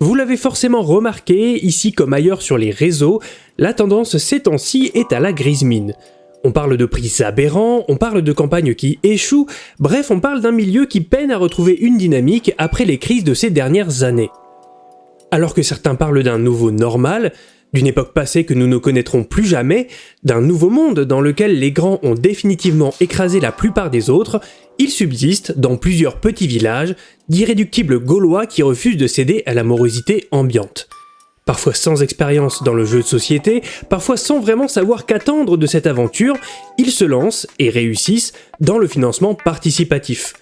Vous l'avez forcément remarqué, ici comme ailleurs sur les réseaux, la tendance ces temps-ci est à la grise mine. On parle de prix aberrants, on parle de campagnes qui échouent, bref on parle d'un milieu qui peine à retrouver une dynamique après les crises de ces dernières années. Alors que certains parlent d'un nouveau normal, d'une époque passée que nous ne connaîtrons plus jamais, d'un nouveau monde dans lequel les grands ont définitivement écrasé la plupart des autres, il subsiste, dans plusieurs petits villages, d'irréductibles Gaulois qui refusent de céder à la morosité ambiante. Parfois sans expérience dans le jeu de société, parfois sans vraiment savoir qu'attendre de cette aventure, ils se lancent et réussissent dans le financement participatif.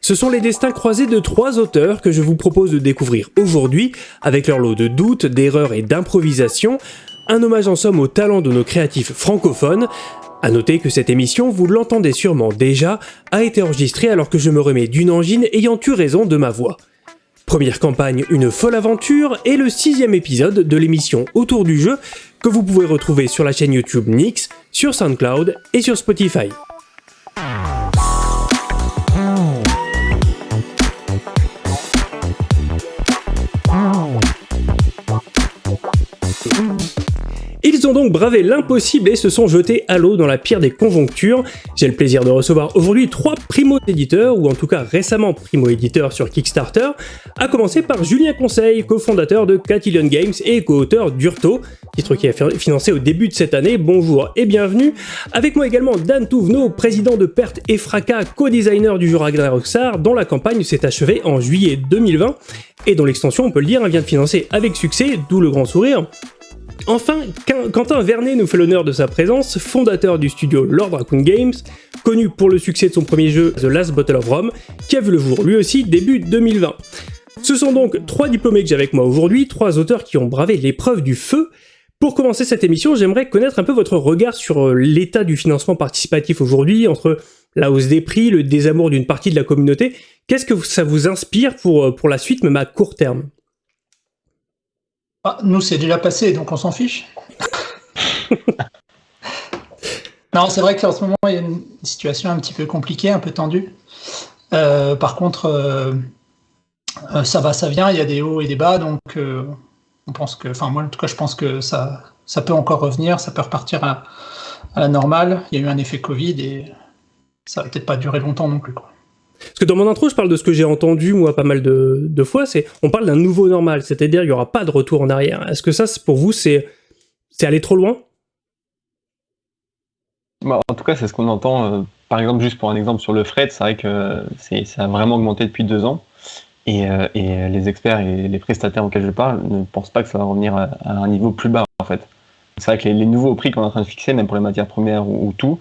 Ce sont les destins croisés de trois auteurs que je vous propose de découvrir aujourd'hui, avec leur lot de doutes, d'erreurs et d'improvisation, un hommage en somme au talent de nos créatifs francophones. A noter que cette émission, vous l'entendez sûrement déjà, a été enregistrée alors que je me remets d'une angine ayant eu raison de ma voix. Première campagne, une folle aventure, et le sixième épisode de l'émission Autour du jeu, que vous pouvez retrouver sur la chaîne YouTube Nix, sur SoundCloud et sur Spotify. Ils ont donc bravé l'impossible et se sont jetés à l'eau dans la pire des conjonctures. J'ai le plaisir de recevoir aujourd'hui trois primo-éditeurs, ou en tout cas récemment primo-éditeurs sur Kickstarter, à commencer par Julien Conseil, cofondateur de Catillion Games et co-auteur d'Urto, titre qui a financé au début de cette année. Bonjour et bienvenue. Avec moi également Dan Touvenot, président de Perte et Fracas, co-designer du jeu Ragnar Roxar, dont la campagne s'est achevée en juillet 2020 et dont l'extension, on peut le dire, vient de financer avec succès, d'où le grand sourire. Enfin, Quentin Vernet nous fait l'honneur de sa présence, fondateur du studio Lord Raccoon Games, connu pour le succès de son premier jeu The Last Bottle of Rome, qui a vu le jour lui aussi début 2020. Ce sont donc trois diplômés que j'ai avec moi aujourd'hui, trois auteurs qui ont bravé l'épreuve du feu. Pour commencer cette émission, j'aimerais connaître un peu votre regard sur euh, l'état du financement participatif aujourd'hui, entre la hausse des prix, le désamour d'une partie de la communauté. Qu'est-ce que ça vous inspire pour, euh, pour la suite, même à court terme? Ah, nous, c'est déjà passé, donc on s'en fiche. non, c'est vrai qu'en ce moment, il y a une situation un petit peu compliquée, un peu tendue. Euh, par contre, euh, euh, ça va, ça vient, il y a des hauts et des bas, donc on pense que, enfin moi en tout cas, je pense que ça, ça peut encore revenir, ça peut repartir à, à la normale. Il y a eu un effet Covid et ça va peut-être pas durer longtemps non plus. Quoi. Parce que dans mon intro, je parle de ce que j'ai entendu, moi, pas mal de, fois, c'est on parle d'un nouveau normal, c'est-à-dire il n'y aura pas de retour en arrière. Est-ce que ça, pour vous, c'est aller trop loin? Bah, En tout cas, c'est ce qu'on entend. Euh, par exemple, juste pour un exemple sur le fret, c'est vrai que ça a vraiment augmenté depuis deux ans. Et, euh, les experts et les prestataires auxquels je parle ne pensent pas que ça va revenir à, un niveau plus bas, en fait. C'est vrai que les, nouveaux prix qu'on est en train de fixer, même pour les matières premières ou tout,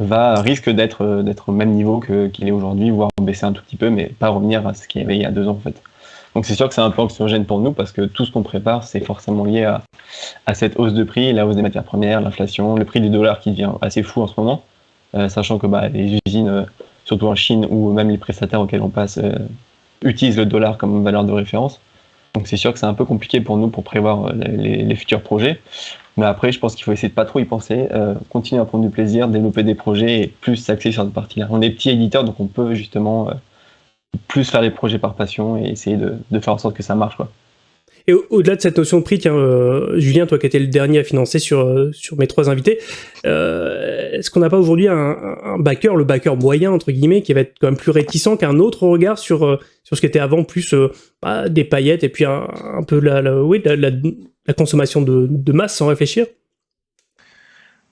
va risque d'être euh, d'être au même niveau qu'il est aujourd'hui, voire baisser un tout petit peu, mais pas revenir à ce qu'il y avait il y a deux ans en fait. Donc c'est sûr que c'est un peu anxiogène pour nous parce que tout ce qu'on prépare, c'est forcément lié à, à, cette hausse de prix, la hausse des matières premières, l'inflation, le prix du dollar qui devient assez fou en ce moment, euh, sachant que bah, les usines, euh, surtout en Chine ou même les prestataires auxquels on passe, utilisent le dollar comme valeur de référence. Donc c'est sûr que c'est un peu compliqué pour nous pour prévoir les futurs projets. Mais après, je pense qu'il faut essayer de pas trop y penser, euh, continuer à prendre du plaisir, développer des projets et plus s'axer sur cette partie-là. On est petit éditeur, donc on peut justement euh, plus faire les projets par passion et essayer de, faire en sorte que ça marche. Quoi. Et au-delà de cette notion de prix, tiens, euh, Julien, toi qui étais le dernier à financer sur, sur mes trois invités, est-ce qu'on n'a pas aujourd'hui un, backer, le backer moyen, entre guillemets, qui va être quand même plus réticent qu'un autre regard sur, sur ce qui était avant plus bah, des paillettes et puis un, peu la, la, oui, la consommation de, masse sans réfléchir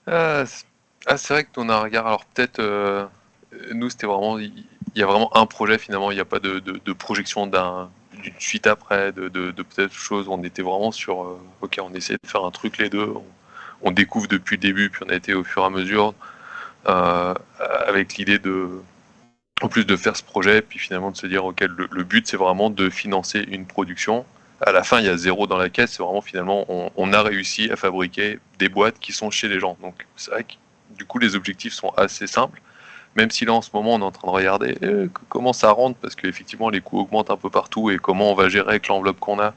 euh, ah, C'est vrai que ton regard, alors peut-être, euh, nous c'était vraiment, il y, a vraiment un projet finalement, il n'y a pas de, projection d'une suite après, de, peut-être choses, on était vraiment sur, euh, ok, on essaie de faire un truc les deux, on, découvre depuis le début, puis on a été au fur et à mesure, avec l'idée de, en plus de faire ce projet, puis finalement de se dire, ok, le but c'est vraiment de financer une production, à la fin, il y a zéro dans la caisse. C'est vraiment finalement, on, a réussi à fabriquer des boîtes qui sont chez les gens. Donc, c'est vrai que du coup, les objectifs sont assez simples. Même si là, en ce moment, on est en train de regarder euh, comment ça rentre, parce qu'effectivement, les coûts augmentent un peu partout et comment on va gérer avec l'enveloppe qu'on a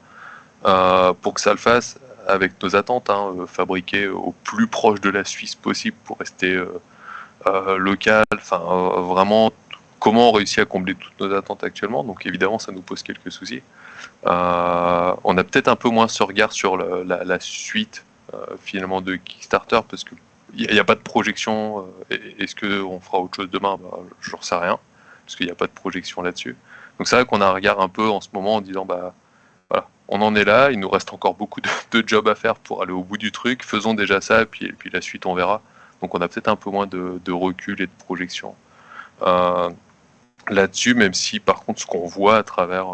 euh, pour que ça le fasse avec nos attentes, hein, euh, fabriquer au plus proche de la Suisse possible pour rester local, enfin vraiment comment on réussit à combler toutes nos attentes actuellement. Donc évidemment, ça nous pose quelques soucis. Euh, on a peut-être un peu moins ce regard sur la, suite euh, finalement de Kickstarter parce qu'il n'y a, pas de projection. Est-ce qu'on fera autre chose demain? Bah, Je n'en sais rien parce qu'il n'y a pas de projection là-dessus. Donc c'est vrai qu'on a un regard un peu en ce moment en disant bah voilà, on en est là, il nous reste encore beaucoup de, jobs à faire pour aller au bout du truc, faisons déjà ça et puis, la suite on verra. Donc on a peut-être un peu moins de, recul et de projection euh, là-dessus, même si par contre ce qu'on voit à travers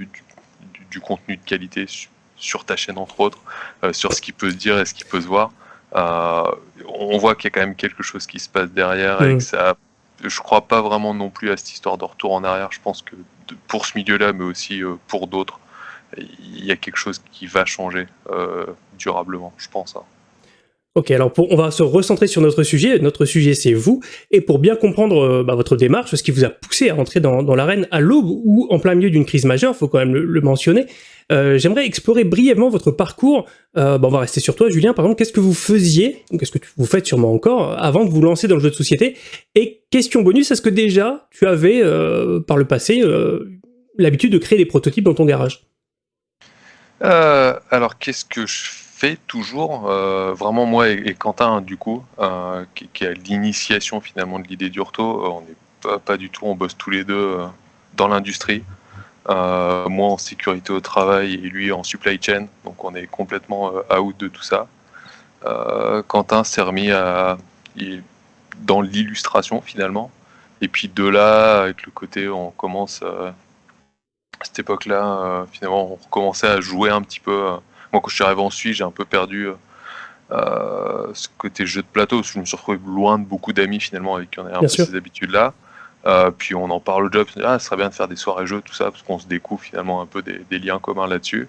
euh, du, contenu de qualité sur ta chaîne entre autres, euh, sur ce qui peut se dire et ce qui peut se voir, on voit qu'il y a quand même quelque chose qui se passe derrière et que ça je crois pas vraiment non plus à cette histoire de retour en arrière. Je pense que pour ce milieu-là, mais aussi pour d'autres, il y a quelque chose qui va changer durablement, je pense. Hein. Ok, alors on va se recentrer sur notre sujet. Notre sujet, c'est vous. Et pour bien comprendre euh, bah, votre démarche, ce qui vous a poussé à rentrer dans, l'arène à l'aube ou en plein milieu d'une crise majeure, faut quand même le, mentionner, euh, j'aimerais explorer brièvement votre parcours. Euh, bah, on va rester sur toi, Julien. Par exemple, qu'est-ce que vous faisiez, qu'est-ce que vous faites sûrement encore, avant de vous lancer dans le jeu de société? Et question bonus, est-ce que déjà tu avais, par le passé, l'habitude de créer des prototypes dans ton garage? Alors, qu'est-ce que je toujours, euh, vraiment moi et, Quentin du coup, euh, qui, a l'initiation finalement de l'idée d'Urto, euh, on n'est pas, du tout, on bosse tous les deux dans l'industrie. moi en sécurité au travail et lui en supply chain, donc on est complètement out de tout ça. Quentin s'est remis à, dans l'illustration finalement. Et puis de là, avec le côté, on commence à cette époque-là, finalement, on recommençait à jouer un petit peu moi, quand je suis arrivé en Suisse, j'ai un peu perdu euh, ce côté jeu de plateau, parce que je me suis retrouvé loin de beaucoup d'amis finalement avec qui on avait un peu ces habitudes-là. Euh, puis on en parle au job, ah, ça serait bien de faire des soirées jeux, tout ça, parce qu'on se découvre finalement un peu des, liens communs là-dessus.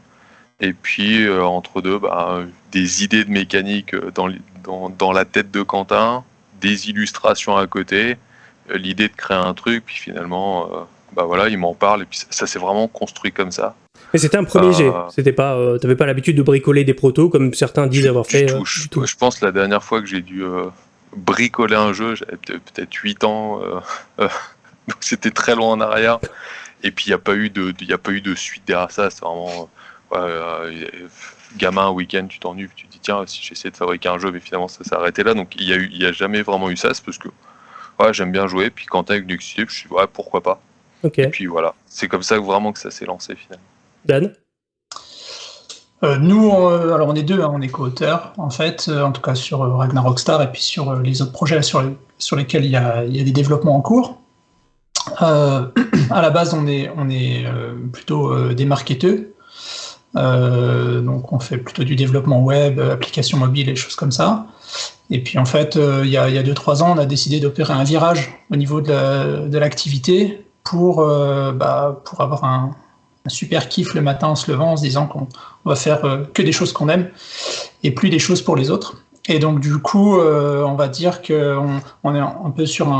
Et puis euh, entre deux, bah, des idées de mécanique dans, dans, dans, la tête de Quentin, des illustrations à côté, l'idée de créer un truc, puis finalement, bah voilà, il m'en parle, et puis ça, ça s'est vraiment construit comme ça. Mais c'était un premier jet. Euh, c'était pas, euh, t'avais pas l'habitude de bricoler des protos comme certains disent avoir fait. Euh, je, pense la dernière fois que j'ai dû bricoler un jeu, j'avais peut-être 8 ans, donc c'était très loin en arrière. Et puis il n'y a pas eu de, il a pas eu de suite derrière ça. C'est vraiment gamin, week-end, tu t'ennuies, tu te dis tiens si j'essaie de fabriquer un jeu, mais finalement ça s'est arrêté là. Donc il y a eu, il y a jamais vraiment eu ça, c'est parce que ouais, j'aime bien jouer. Puis quand t'as avec Nexus, je suis ouais pourquoi pas. Et puis voilà, c'est comme ça que vraiment que ça s'est lancé finalement. Dan euh, nous, euh, alors on est deux, hein, on est co-auteurs, en fait, euh, en tout cas sur Ragnarok Star et puis sur les autres projets sur, lesquels il y, a, des développements en cours. à la base, on est, on plutôt des marketeurs, donc on fait plutôt du développement web, applications mobiles et choses comme ça. Et puis en fait, il y a 2-3 ans, on a décidé d'opérer un virage au niveau de l'activité bah, pour avoir un, un super kiff le matin en se levant en se disant qu'on va faire euh, que des choses qu'on aime et plus des choses pour les autres. Et donc du coup, euh, on va dire qu'on on est un peu sur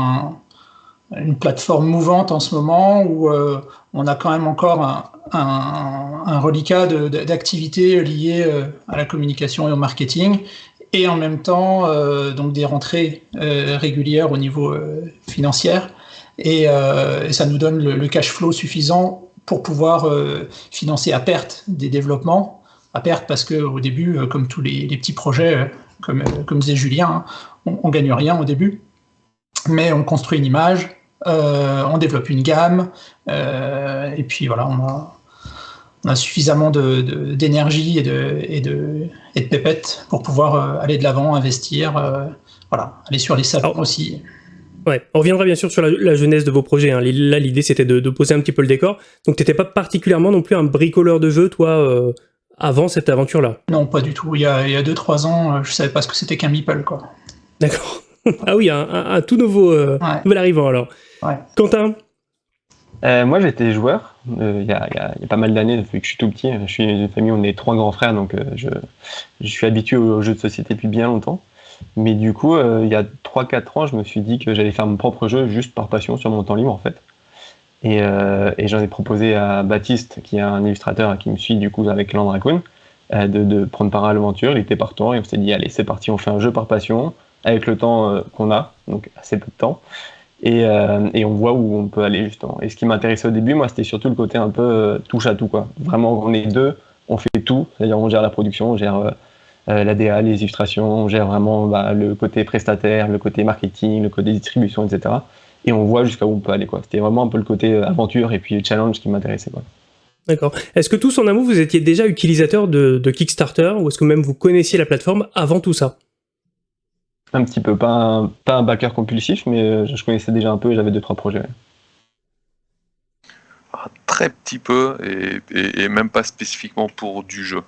une plateforme mouvante en ce moment où euh, on a quand même encore un, reliquat d'activités liées à la communication et au marketing et en même temps donc des rentrées régulières au niveau financier et, ça nous donne le cash flow suffisant pour pouvoir euh, financer à perte des développements, à perte parce qu'au début, euh, comme tous les, petits projets, euh, comme, comme disait Julien, hein, on, ne gagne rien au début, mais on construit une image, on développe une gamme, et puis voilà, on a, on a suffisamment d'énergie de, et, de, et, de, pépettes pour pouvoir aller de l'avant, investir, voilà, aller sur les salons aussi. Ouais, on reviendra bien sûr sur la, jeunesse de vos projets. Hein. Là, l'idée c'était de, poser un petit peu le décor. Donc, t'étais pas particulièrement non plus un bricoleur de jeux, toi, euh, avant cette aventure-là? Non, pas du tout. Il y a 2-3 ans, euh, je savais pas ce que c'était qu'un meeple, quoi. D'accord. ah oui, un, tout nouveau, euh, nouvel arrivant alors. Ouais. Quentin? Moi, j'étais joueur il y, a, pas mal d'années, depuis que je suis tout petit. Je suis une famille, on est trois grands frères, donc je, je, suis habitué aux jeux de société depuis bien longtemps. Mais du coup, euh, il y a 3-4 ans, je me suis dit que j'allais faire mon propre jeu juste par passion sur mon temps libre en fait. Et, euh, j'en ai proposé à Baptiste, qui est un illustrateur qui me suit du coup avec Landracoon, euh, de, de, prendre part à l'aventure. Il était partant et on s'est dit allez c'est parti, on fait un jeu par passion avec le temps qu'on a, donc assez peu de temps. Et, euh, et, on voit où on peut aller justement. Et ce qui m'intéressait au début, moi, c'était surtout le côté un peu euh, touche à tout. Quoi. Vraiment, on est deux, on fait tout. C'est-à-dire, on gère la production, on gère euh, euh la DA, les illustrations, on gère vraiment bah, le côté prestataire, le côté marketing, le côté distribution, etc. Et on voit jusqu'à où on peut aller. C'était vraiment un peu le côté aventure et puis challenge qui m'intéressait. D'accord. Est-ce que tous en amont, vous étiez déjà utilisateur de, de Kickstarter ou est-ce que même vous connaissiez la plateforme avant tout ça? Un petit peu, pas un, pas un backer compulsif, mais euh, je connaissais déjà un peu et j'avais deux, trois projets. Un très petit peu et, même pas spécifiquement pour du jeu.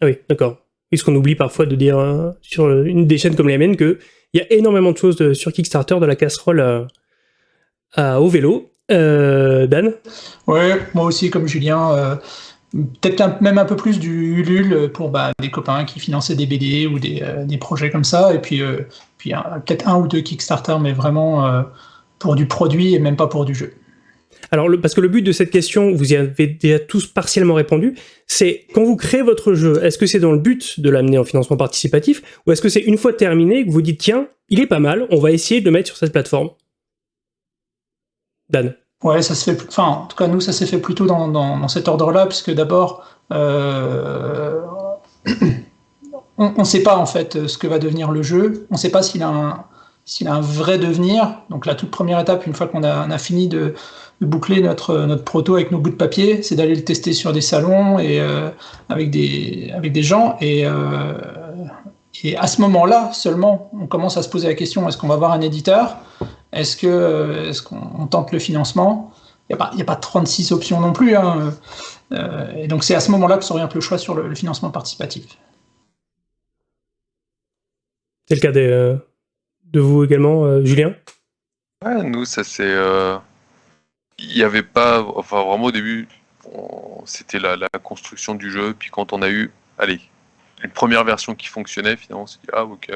Ah oui, d'accord. Est ce qu'on oublie parfois de dire euh, sur une des chaînes comme les miennes qu'il y a énormément de choses sur Kickstarter, de la casserole au vélo. Euh, Dan? Ouais, moi aussi, comme Julien peut-être même un peu plus du Ulule pour bah, des copains qui finançaient des BD ou des, euh, projets comme ça, et puis, euh, puis peut-être un ou deux Kickstarter, mais vraiment euh, pour du produit et même pas pour du jeu. Alors, parce que le but de cette question, vous y avez déjà tous partiellement répondu, c'est quand vous créez votre jeu, est-ce que c'est dans le but de l'amener en financement participatif, ou est-ce que c'est une fois terminé que vous dites, tiens, il est pas mal, on va essayer de le mettre sur cette plateforme? Dan Ouais, ça se fait. Enfin, en tout cas, nous, ça s'est fait plutôt dans, dans, cet ordre-là, puisque d'abord, euh, on ne sait pas en fait ce que va devenir le jeu. On ne sait pas s'il a un s'il a un vrai devenir. Donc la toute première étape, une fois qu'on a, fini de, boucler notre, proto avec nos bouts de papier, c'est d'aller le tester sur des salons et euh, avec, des, avec des gens. Et, euh, et à ce moment-là seulement, on commence à se poser la question est-ce qu'on va avoir un éditeur? Est-ce euh, qu'on tente le financement? Il n'y a, pas 36 options non plus. Hein. Et donc c'est à ce moment-là que s'oriente le choix sur le, financement participatif. C'est le cas euh, de vous également, Julien? Ouais, nous, ça c'est. Il n'y avait pas. Enfin, vraiment au début, c'était la, la, construction du jeu. Puis quand on a eu. Allez, une première version qui fonctionnait, finalement, on s'est dit, ah, ok,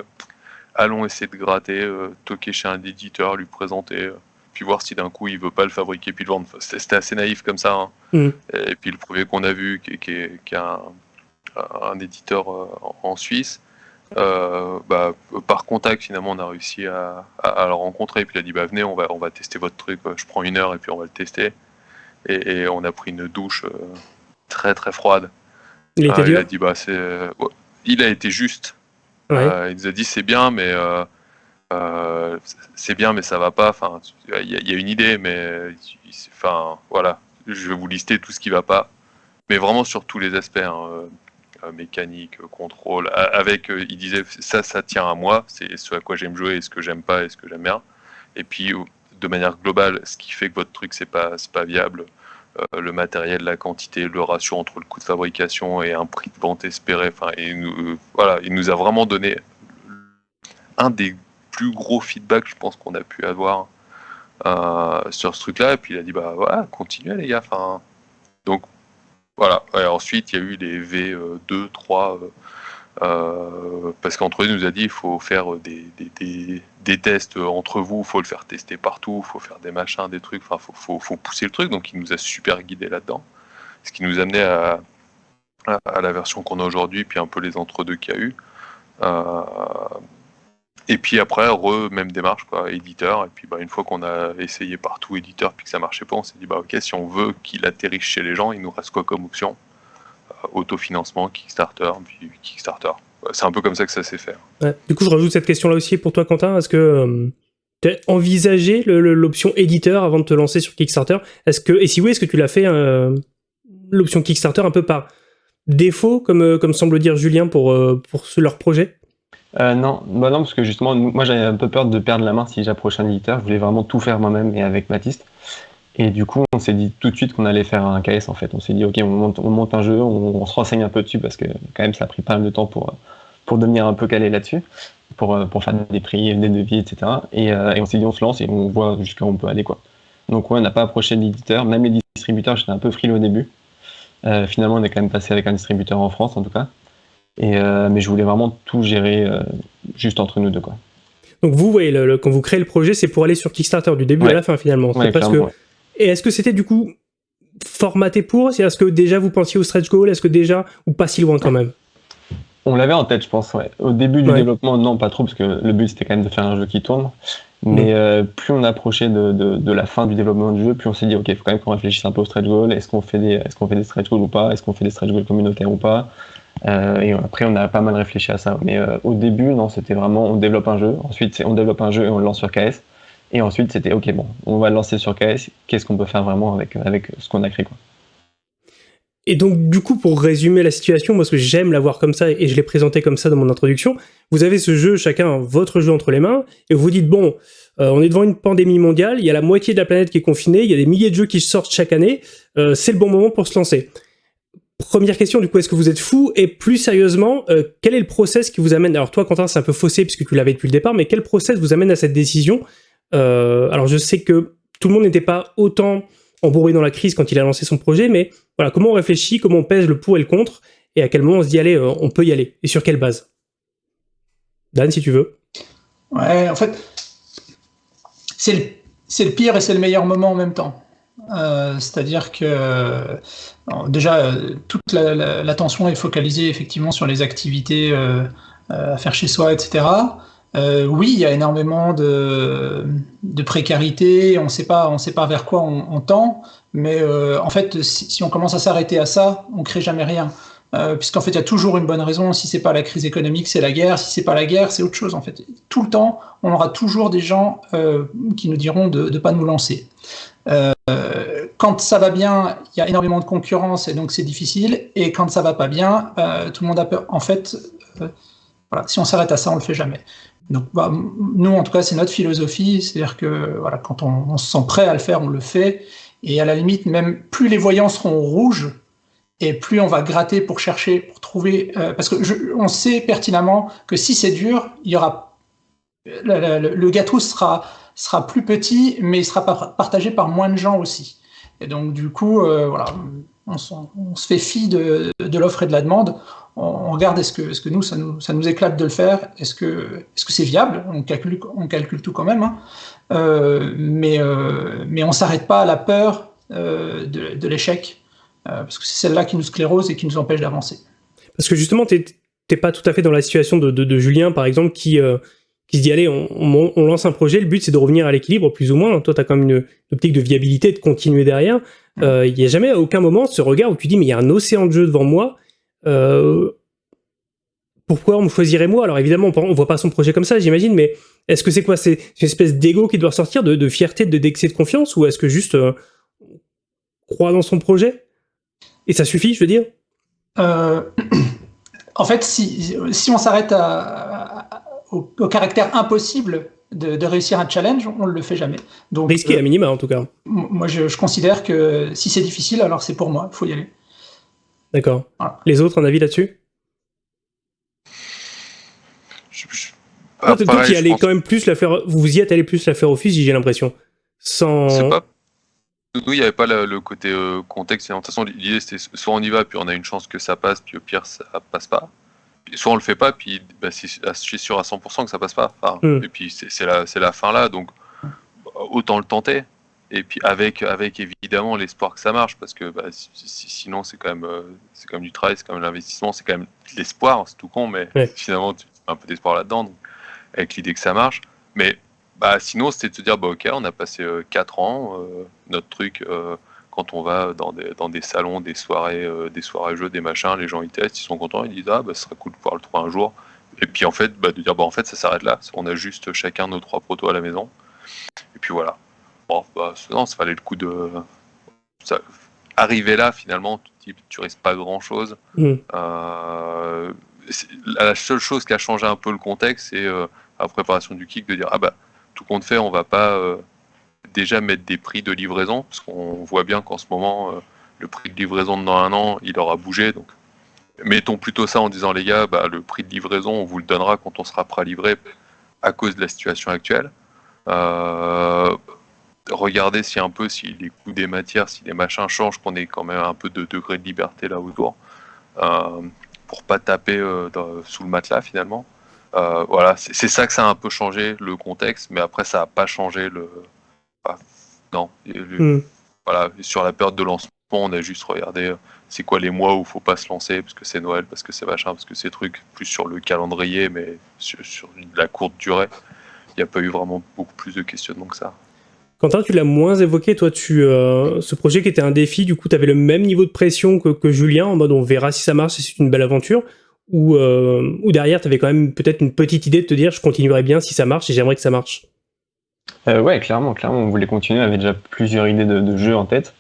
allons essayer de gratter, euh, toquer chez un éditeur, lui présenter, euh, puis voir si d'un coup il veut pas le fabriquer puis le vendre. C'était assez naïf comme ça. Hein. Mm. Et puis le premier qu'on a vu, qui, qui, est, un, un, éditeur euh, en Suisse, bah, par contact finalement on a réussi à, à, le rencontrer. Puis il a dit bah venez, on va, on va tester votre truc. Je prends une heure et puis on va le tester. Et, on a pris une douche très très froide. Il, était il a dit bah c'est, il a été juste euh, il nous a dit c'est bien, mais euh, euh, c'est bien, mais ça va pas. Enfin, il y, a une idée, mais enfin voilà, je vais vous lister tout ce qui va pas, mais vraiment sur tous les aspects. Hein, mécanique, contrôle, avec, il disait ça, ça tient à moi, c'est ce à quoi j'aime jouer, ce que j'aime pas, et ce que j'aime bien. Et puis, de manière globale, ce qui fait que votre truc c'est pas, pas viable, euh, le matériel, la quantité, le ratio entre le coût de fabrication et un prix de vente espéré. Enfin, euh, voilà, il nous a vraiment donné un des plus gros feedbacks, je pense, qu'on a pu avoir euh, sur ce truc-là. Et puis il a dit, bah voilà, continuez les gars. Enfin, donc voilà. ensuite, il y a eu les V2, 3. Euh, parce qu'entre eux, il nous a dit il faut faire des, des, des, tests entre vous, il faut le faire tester partout, il faut faire des machins, des trucs, enfin, faut, faut, faut, pousser le truc. Donc, il nous a super guidé là-dedans. Ce qui nous a amené à, à, la version qu'on a aujourd'hui, puis un peu les entre-deux qu'il y a eu. Euh, et puis après, re, même démarche, quoi, éditeur. Et puis bah, une fois qu'on a essayé partout éditeur, puis que ça marchait pas, on s'est dit bah ok, si on veut qu'il atterrisse chez les gens, il nous reste quoi comme option? Autofinancement, Kickstarter, puis Kickstarter. C'est un peu comme ça que ça s'est fait. Du coup, je rajoute cette question-là aussi pour toi, Quentin. Est-ce que euh, tu as envisagé l'option éditeur avant de te lancer sur Kickstarter? Est-ce que, et si oui, est-ce que tu l'as fait euh, l'option Kickstarter un peu par défaut, comme, euh, comme semble dire Julien pour, pour leur projet? Non, bah non, parce que justement, moi j'avais un peu peur de perdre la main si j'approchais un éditeur. Je voulais vraiment tout faire moi-même et avec Baptiste. Et du coup, on s'est dit tout de suite qu'on allait faire un KS en fait. On s'est dit, ok, on monte, on monte un jeu, on, se renseigne un peu dessus parce que quand même, ça a pris pas mal de temps pour, devenir un peu calé là-dessus, pour, pour faire des prix, des devis, etc. Et, euh, et on s'est dit, on se lance et on voit jusqu'à où on peut aller. quoi. Donc, ouais, on n'a pas approché l'éditeur, même les distributeurs, j'étais un peu frileux au début. Euh, finalement, on est quand même passé avec un distributeur en France en tout cas. Et, euh, mais je voulais vraiment tout gérer juste entre nous deux. Quoi. Donc, vous voyez, le, quand vous créez le projet, c'est pour aller sur Kickstarter du début à la fin finalement. Ouais, parce que et est-ce que c'était du coup formaté pour? Est-ce que déjà vous pensiez au stretch goal? Est-ce que déjà, ou pas si loin quand même? On l'avait en tête, je pense, ouais. Au début du développement, non, pas trop, parce que le but c'était quand même de faire un jeu qui tourne. Mais euh, plus on approchait de, de, la fin du développement du jeu, plus on s'est dit, ok, il faut quand même qu'on réfléchisse un peu au stretch goal. Est-ce qu'on fait des, qu'on fait des stretch goals ou pas? Est-ce qu'on fait des stretch goals communautaires ou pas? Euh, Et après, on a pas mal réfléchi à ça. Mais euh, au début, non, c'était vraiment, on développe un jeu. Ensuite, on développe un jeu et on le lance sur KS. Et ensuite, c'était, ok, bon, on va le lancer sur KS. Qu'est-ce qu'on peut faire vraiment avec, avec ce qu'on a créé, quoi. Et donc, du coup, pour résumer la situation, parce que j'aime l'avoir comme ça et je l'ai présenté comme ça dans mon introduction, vous avez ce jeu, chacun votre jeu entre les mains, et vous dites, bon, euh, on est devant une pandémie mondiale, il y a la moitié de la planète qui est confinée, il y a des milliers de jeux qui sortent chaque année, c'est le bon moment pour se lancer. Première question, du coup, est-ce que vous êtes fou? Et plus sérieusement, euh, quel est le process qui vous amène Alors toi, Quentin, c'est un peu faussé puisque tu l'avais depuis le départ, mais quel process vous amène à cette décision? Alors je sais que tout le monde n'était pas autant embourbé dans la crise quand il a lancé son projet, mais voilà, comment on réfléchit, comment on pèse le pour et le contre, et à quel moment on se dit, allez, on peut y aller, et sur quelle base? Dan, si tu veux. Ouais, en fait, c'est le, pire et c'est le meilleur moment en même temps. Euh, c'est-à-dire que déjà, toute l'attention est focalisée effectivement sur les activités euh, euh, à faire chez soi, etc. oui, il y a énormément de, précarité, on ne sait pas vers quoi on, tend, mais en fait, si, on commence à s'arrêter à ça, on ne crée jamais rien. Euh, puisqu'en fait, il y a toujours une bonne raison. Si c'est pas la crise économique, c'est la guerre. Si c'est pas la guerre, c'est autre chose. En fait, tout le temps, on aura toujours des gens euh, qui nous diront de ne pas nous lancer. Euh, quand ça va bien, il y a énormément de concurrence et donc c'est difficile. Et quand ça va pas bien, tout le monde a peur. En fait, voilà, si on s'arrête à ça, on le fait jamais. Donc, bah, nous, en tout cas, c'est notre philosophie. C'est-à-dire que voilà, quand on, se sent prêt à le faire, on le fait. Et à la limite, même plus les voyants seront rouges, et plus on va gratter pour chercher, pour trouver, euh, parce que je, on sait pertinemment que si c'est dur, il y aura le, gâteau sera sera plus petit, mais il sera partagé par moins de gens aussi. Et donc du coup, euh, voilà, on, se fait fi de, de l'offre et de la demande. On, regarde est-ce que, est-ce que nous ça, nous ça nous éclate de le faire? Est-ce que est-ce que c'est viable? On calcule on calcule tout quand même, hein. euh, mais euh, mais on s'arrête pas à la peur de, de l'échec. Parce que c'est celle-là qui nous sclérose et qui nous empêche d'avancer. Parce que justement, tu n'es pas tout à fait dans la situation de, Julien, par exemple, qui, qui se dit, allez, on, lance un projet, le but c'est de revenir à l'équilibre, plus ou moins. Toi, tu as quand même une, optique de viabilité, de continuer derrière. Euh, il n'y a jamais à aucun moment ce regard où tu dis, mais il y a un océan de jeu devant moi. pourquoi on me choisirait moi? Alors évidemment, on ne voit pas son projet comme ça, j'imagine, mais est-ce que c'est quoi? C'est une espèce d'ego qui doit sortir, de, de fierté, d'excès de, de confiance, ou est-ce que juste croit dans son projet? Et ça suffit, je veux dire euh, En fait, si, si on s'arrête au, caractère impossible de, réussir un challenge, on ne le fait jamais. Donc, Risqué à euh, minima, en tout cas. Moi, je, considère que si c'est difficile, alors c'est pour moi, il faut y aller. D'accord. Les autres, un avis là-dessus? Toi, qui allez quand même plus la faire, vous y êtes allé plus la faire office, j'ai l'impression. Sans. Pas nous, il n'y avait pas le, côté euh, contexte. De toute façon, l'idée, c'était soit on y va, puis on a une chance que ça passe, puis au pire, ça passe pas. Soit on le fait pas, puis bah, je suis sûr à 100% que ça passe pas. Hmm. Et puis c'est la, la fin là, donc autant le tenter. Et puis avec, avec évidemment l'espoir que ça marche, parce que bah, sinon c'est quand même euh, c'est quand même du travail, c'est quand même l'investissement, c'est quand même l'espoir, c'est tout con, mais finalement tu as un peu d'espoir là-dedans, avec l'idée que ça marche. Mais bah, sinon, c'était de se dire, bah, ok, on a passé 4 euh, ans, euh, notre truc, euh, quand on va dans des, dans des salons, des soirées, des soirées jeux, des machins, les gens ils testent, ils sont contents, ils disent, ah, bah, ce serait cool de pouvoir le trouver un jour. Et puis en fait, bah, de dire, bah, en fait, ça s'arrête là, on a juste chacun nos trois protos à la maison. Et puis voilà. Bon, bah, non, ça fallait le coup de. Ça... Arriver là, finalement, tu, tu risques pas grand chose. Mm. la seule chose qui a changé un peu le contexte, c'est la préparation du kick de dire, ah bah, tout compte fait, on va pas euh, déjà mettre des prix de livraison, parce qu'on voit bien qu'en ce moment, euh, le prix de livraison dans un an, il aura bougé. Donc, mettons plutôt ça en disant, les gars, bah, le prix de livraison, on vous le donnera quand on sera prêt à livrer à cause de la situation actuelle. Euh, regardez si un peu si les coûts des matières, si les machins changent, qu'on ait quand même un peu de degré de liberté là autour, pour pas taper sous le matelas finalement. Euh, voilà, c'est ça que ça a un peu changé le contexte, mais après ça n'a pas changé le. Non. Hmm. Voilà, sur la période de lancement, on a juste regardé euh, c'est quoi les mois où il faut pas se lancer parce que c'est Noël, parce que c'est machin, parce que c'est trucs plus sur le calendrier, mais sur, la courte durée. n'y a pas eu vraiment beaucoup plus de questionnements que ça. Quentin, tu l'as moins évoqué, toi, tu, euh, ce projet qui était un défi, du coup, tu avais le même niveau de pression que, Julien, en mode on verra si ça marche, si c'est une belle aventure, ou, euh, ou derrière, tu avais quand même peut-être une petite idée de te dire je continuerai bien si ça marche et j'aimerais que ça marche euh, Ouais, clairement, clairement, on voulait continuer, on avait déjà plusieurs idées de, jeux en tête.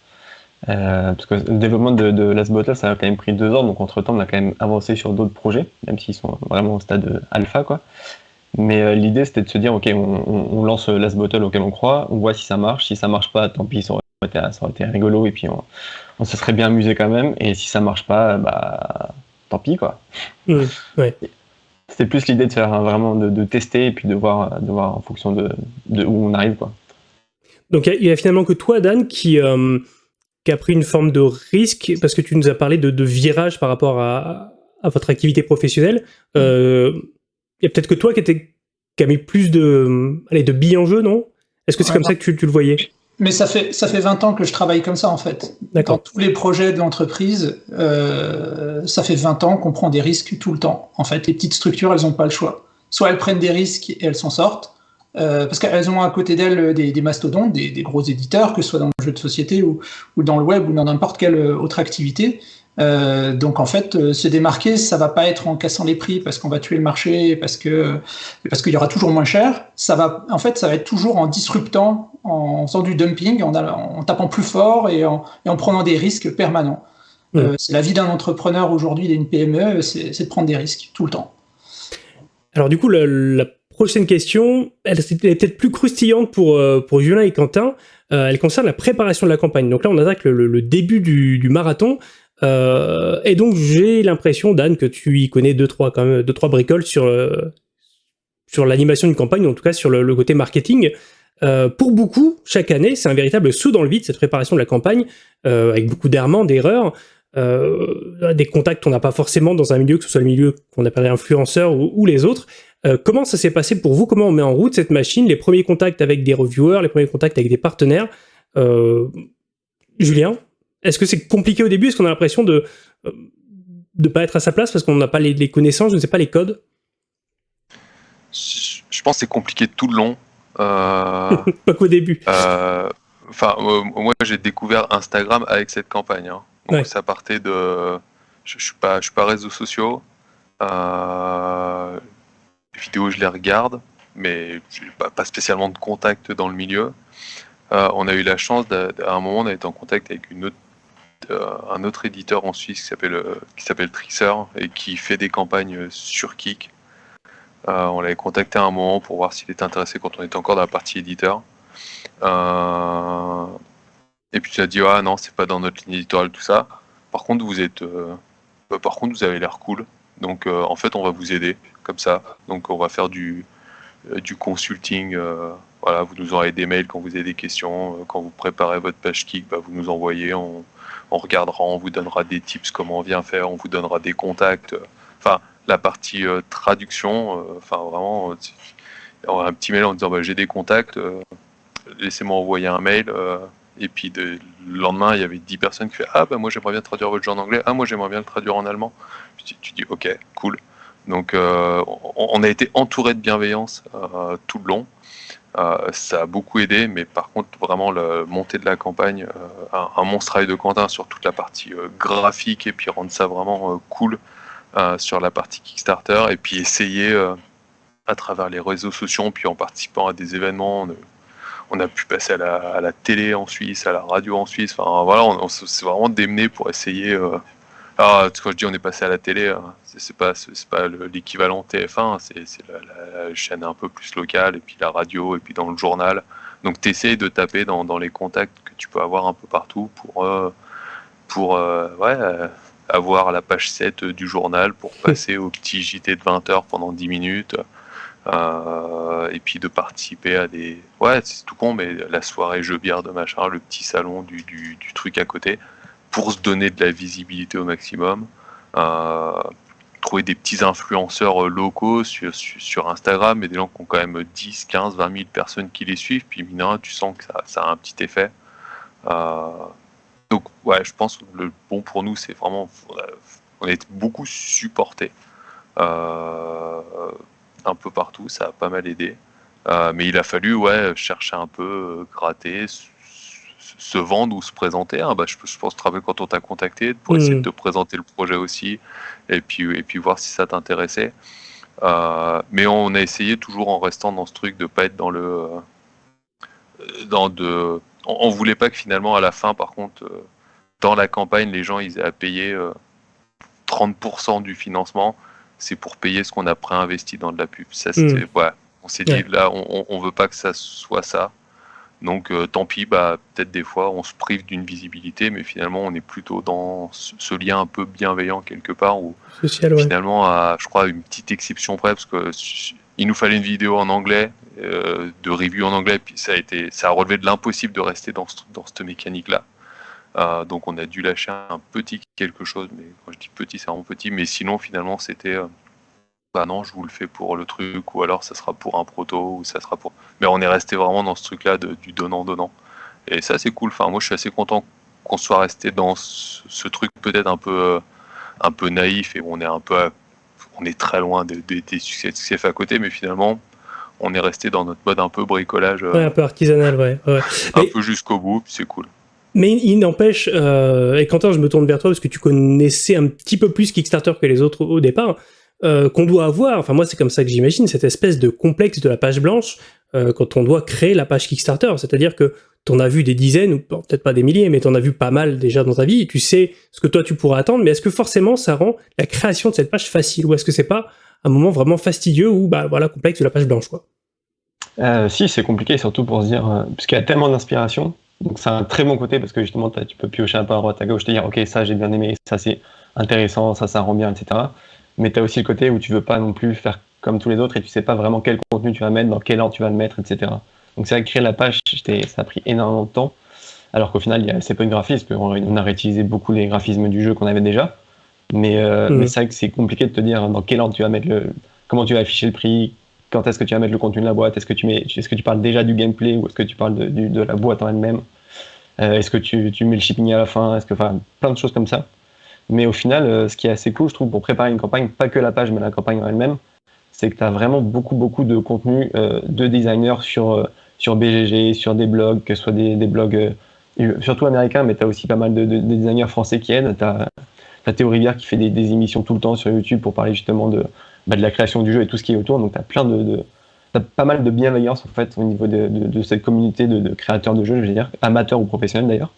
Euh, parce que le développement de, de Last Bottle, ça a quand même pris deux ans, donc entre temps, on a quand même avancé sur d'autres projets, même s'ils sont vraiment au stade alpha, quoi. Mais euh, l'idée, c'était de se dire, ok, on, lance Last Bottle auquel on croit, on voit si ça marche. Si ça marche pas, tant pis, ça aurait été, rigolo et puis on, se serait bien amusé quand même. Et si ça marche pas, bah, tant pis, quoi. Mmh, c'était plus l'idée de faire vraiment de, tester et puis de voir, de voir en fonction de, où on arrive, quoi. Donc il y, a finalement que toi, Dan, qui, euh, qui a pris une forme de risque parce que tu nous as parlé de, virage par rapport à, à votre activité professionnelle. Euh, il y a peut-être que toi qui, était, qui a mis plus de, allez, de billes en jeu, non? Est-ce que c'est comme ça que tu, tu, le voyais? Mais ça fait, ça fait 20 ans que je travaille comme ça, en fait. Dans tous les projets de l'entreprise, euh, ça fait 20 ans qu'on prend des risques tout le temps. En fait, les petites structures, elles n'ont pas le choix. Soit elles prennent des risques et elles s'en sortent, euh, parce qu'elles ont à côté d'elles des, des, mastodontes, des, des, gros éditeurs, que ce soit dans le jeu de société ou, ou dans le web ou dans n'importe quelle autre activité. Euh, donc en fait, euh, se démarquer, ça va pas être en cassant les prix parce qu'on va tuer le marché, parce que parce qu'il y aura toujours moins cher. Ça va, en fait, ça va être toujours en disruptant, en faisant du dumping, en, en tapant plus fort et en, et en, prenant des risques permanents. Euh, c'est la vie d'un entrepreneur aujourd'hui, d'une PME, c'est de prendre des risques tout le temps. Alors du coup, la, prochaine question, elle, est peut-être plus croustillante pour pour Julien et Quentin. elle concerne la préparation de la campagne. Donc là, on attaque le, le début du, du marathon. Euh, et donc j'ai l'impression, Dan, que tu y connais deux trois quand même deux trois bricoles sur euh, sur l'animation d'une campagne, en tout cas sur le, côté marketing. Euh, pour beaucoup, chaque année, c'est un véritable saut dans le vide cette préparation de la campagne, avec beaucoup d'errements, d'erreurs, des contacts qu'on n'a pas forcément dans un milieu, que ce soit le milieu qu'on appelle influenceur ou, ou les autres. comment ça s'est passé pour vous? Comment on met en route cette machine? Les premiers contacts avec des reviewers, les premiers contacts avec des partenaires Julien? Est-ce que c'est compliqué au début? Est-ce qu'on a l'impression de ne euh, pas être à sa place parce qu'on n'a pas les, connaissances, je ne sais pas, les codes? Je pense que c'est compliqué tout le long. Euh, pas qu'au début. Euh, enfin, moi j'ai découvert Instagram avec cette campagne. Hein. Donc ça partait de. Je, ne suis pas, je suis pas réseaux sociaux. les vidéos je les regarde, mais je n'ai pas, spécialement de contact dans le milieu. on a eu la chance d'à un moment d'être en contact avec une autre euh, un autre éditeur en Suisse qui s'appelle euh, qui s'appelle Trixer et qui fait des campagnes sur Kik. Euh, on l'avait contacté à un moment pour voir s'il était intéressé quand on était encore dans la partie éditeur. et puis tu as dit ah non c'est pas dans notre ligne éditoriale tout ça. Par contre vous êtes bah, par contre vous avez l'air cool. Donc en fait on va vous aider comme ça. Donc on va faire du du consulting. voilà, vous nous envoyez des mails quand vous avez des questions. Quand vous préparez votre page Kik, bah, vous nous envoyez. On regardera, on vous donnera des tips comment on vient faire, on vous donnera des contacts. Enfin, la partie euh, traduction, euh, enfin vraiment, euh, un petit mail en disant bah, j'ai des contacts, laissez-moi envoyer un mail. et puis le lendemain, il y avait 10 personnes qui faisaient Ah, bah moi j'aimerais bien traduire votre jeu en anglais. Ah, moi j'aimerais bien le traduire en allemand. Puis tu, dis Ok, cool. Donc on, a été entouré de bienveillance tout le long. Euh, ça a beaucoup aidé, mais par contre, vraiment, la montée de la campagne, euh, un, monstre travail de Quentin sur toute la partie euh, graphique et puis rendre ça vraiment cool sur la partie Kickstarter et puis essayer à travers les réseaux sociaux, puis en participant à des événements, on, a pu passer à la, télé en Suisse, à la radio en Suisse. Enfin voilà, on, on s'est vraiment démené pour essayer alors, ah, quand je dis on est passé à la télé, hein, c'est pas c'est pas l'équivalent TF1, c'est la, chaîne un peu plus locale, et puis la radio, et puis dans le journal. Donc tu essaies de taper dans, dans, les contacts que tu peux avoir un peu partout pour, euh, pour euh, ouais, avoir la page 7 du journal, pour passer au petit JT de 20 heures pendant 10 minutes. Euh, et puis de participer à des ouais c'est tout con mais la soirée jeu bière de machin le petit salon du, du, du truc à côté pour se donner de la visibilité au maximum. Euh, trouver des petits influenceurs euh, locaux sur, Instagram, et des gens qui ont quand même 10, 15, 20 000 personnes qui les suivent, puis mine tu sens que ça, a un petit effet. Euh, donc ouais, je pense que le bon pour nous, c'est vraiment, on est beaucoup supporté un peu partout, ça a pas mal aidé. mais il a fallu ouais, chercher un peu, gratter, se vendre ou se présenter. Hein. Bah, je, je, pense travailler quand on t'a contacté pour essayer de te présenter le projet aussi et puis, et puis voir si ça t'intéressait. mais on a essayé toujours en restant dans ce truc de pas être dans le. dans de, on, voulait pas que finalement à la fin, par contre, dans la campagne, les gens ils aient à payer 30% du financement, c'est pour payer ce qu'on a préinvesti dans de la pub. Ça, mm. on s'est dit, là, on, on veut pas que ça soit ça. Donc, euh, tant pis, bah, peut-être des fois, on se prive d'une visibilité, mais finalement, on est plutôt dans ce lien un peu bienveillant quelque part, où finalement, à, je crois, une petite exception près, parce que il nous fallait une vidéo en anglais, euh, de review en anglais, puis ça a été, ça a relevé de l'impossible de rester dans, dans cette mécanique-là. Euh, donc on a dû lâcher un petit quelque chose, mais quand je dis petit, c'est vraiment petit, mais sinon finalement c'était bah non, je vous le fais pour le truc, ou alors ça sera pour un proto, ou ça sera pour. Mais on est resté vraiment dans ce truc-là du donnant-donnant. Et ça c'est cool, enfin moi je suis assez content qu'on soit resté dans ce, truc peut-être un peu, euh, un peu naïf, et on est un peu. On est très loin des, des, succès, à côté, mais finalement, on est resté dans notre mode un peu bricolage. Ouais, un peu artisanal, ouais. Un peu jusqu'au bout, c'est cool. Mais il n'empêche, euh, et Quentin, je me tourne vers toi parce que tu connaissais un petit peu plus Kickstarter que les autres au départ, euh, qu'on doit avoir, enfin moi c'est comme ça que j'imagine, cette espèce de complexe de la page blanche euh, quand on doit créer la page Kickstarter. C'est-à-dire que tu en as vu des dizaines, ou peut-être pas des milliers, mais tu en as vu pas mal déjà dans ta vie, et tu sais ce que toi tu pourras attendre, mais est-ce que forcément ça rend la création de cette page facile, ou est-ce que c'est pas un moment vraiment fastidieux ou bah voilà, complexe de la page blanche quoi? Si, c'est compliqué, surtout pour se dire, parce qu'il y a tellement d'inspiration, donc c'est un très bon côté parce que justement tu peux piocher un peu à droite à gauche, te dire ok ça j'ai bien aimé, ça c'est intéressant, ça ça rend bien, etc. Mais tu as aussi le côté où tu veux pas non plus faire comme tous les autres et tu sais pas vraiment quel contenu tu vas mettre, dans quel ordre tu vas le mettre, etc. Donc c'est vrai que créer la page, ça a pris énormément de temps, alors qu'au final il y a assez peu de graphismes, on a réutilisé beaucoup les graphismes du jeu qu'on avait déjà. Mais, euh, mmh. mais c'est vrai que c'est compliqué de te dire dans quel ordre tu vas mettre le, comment tu vas afficher le prix, quand est-ce que tu vas mettre le contenu de la boîte Est-ce que tu mets, est-ce que tu parles déjà du gameplay ou est-ce que tu parles de, de la boîte en elle-même euh, Est-ce que tu, tu, mets le shipping à la fin Est-ce que, enfin, plein de choses comme ça. Mais au final, euh, ce qui est assez cool, je trouve, pour préparer une campagne, pas que la page, mais la campagne en elle-même, c'est que tu as vraiment beaucoup, beaucoup de contenu euh, de designers sur, sur BGG, sur des blogs, que ce soit des, des blogs surtout américains, mais tu as aussi pas mal de, de, designers français qui aident. Tu as, Théo Rivière qui fait des, des, émissions tout le temps sur YouTube pour parler justement de, bah, de la création du jeu et tout ce qui est autour. Donc tu as plein de, pas mal de bienveillance en fait au niveau de, cette communauté de, créateurs de jeux, je veux dire, amateurs ou professionnels d'ailleurs.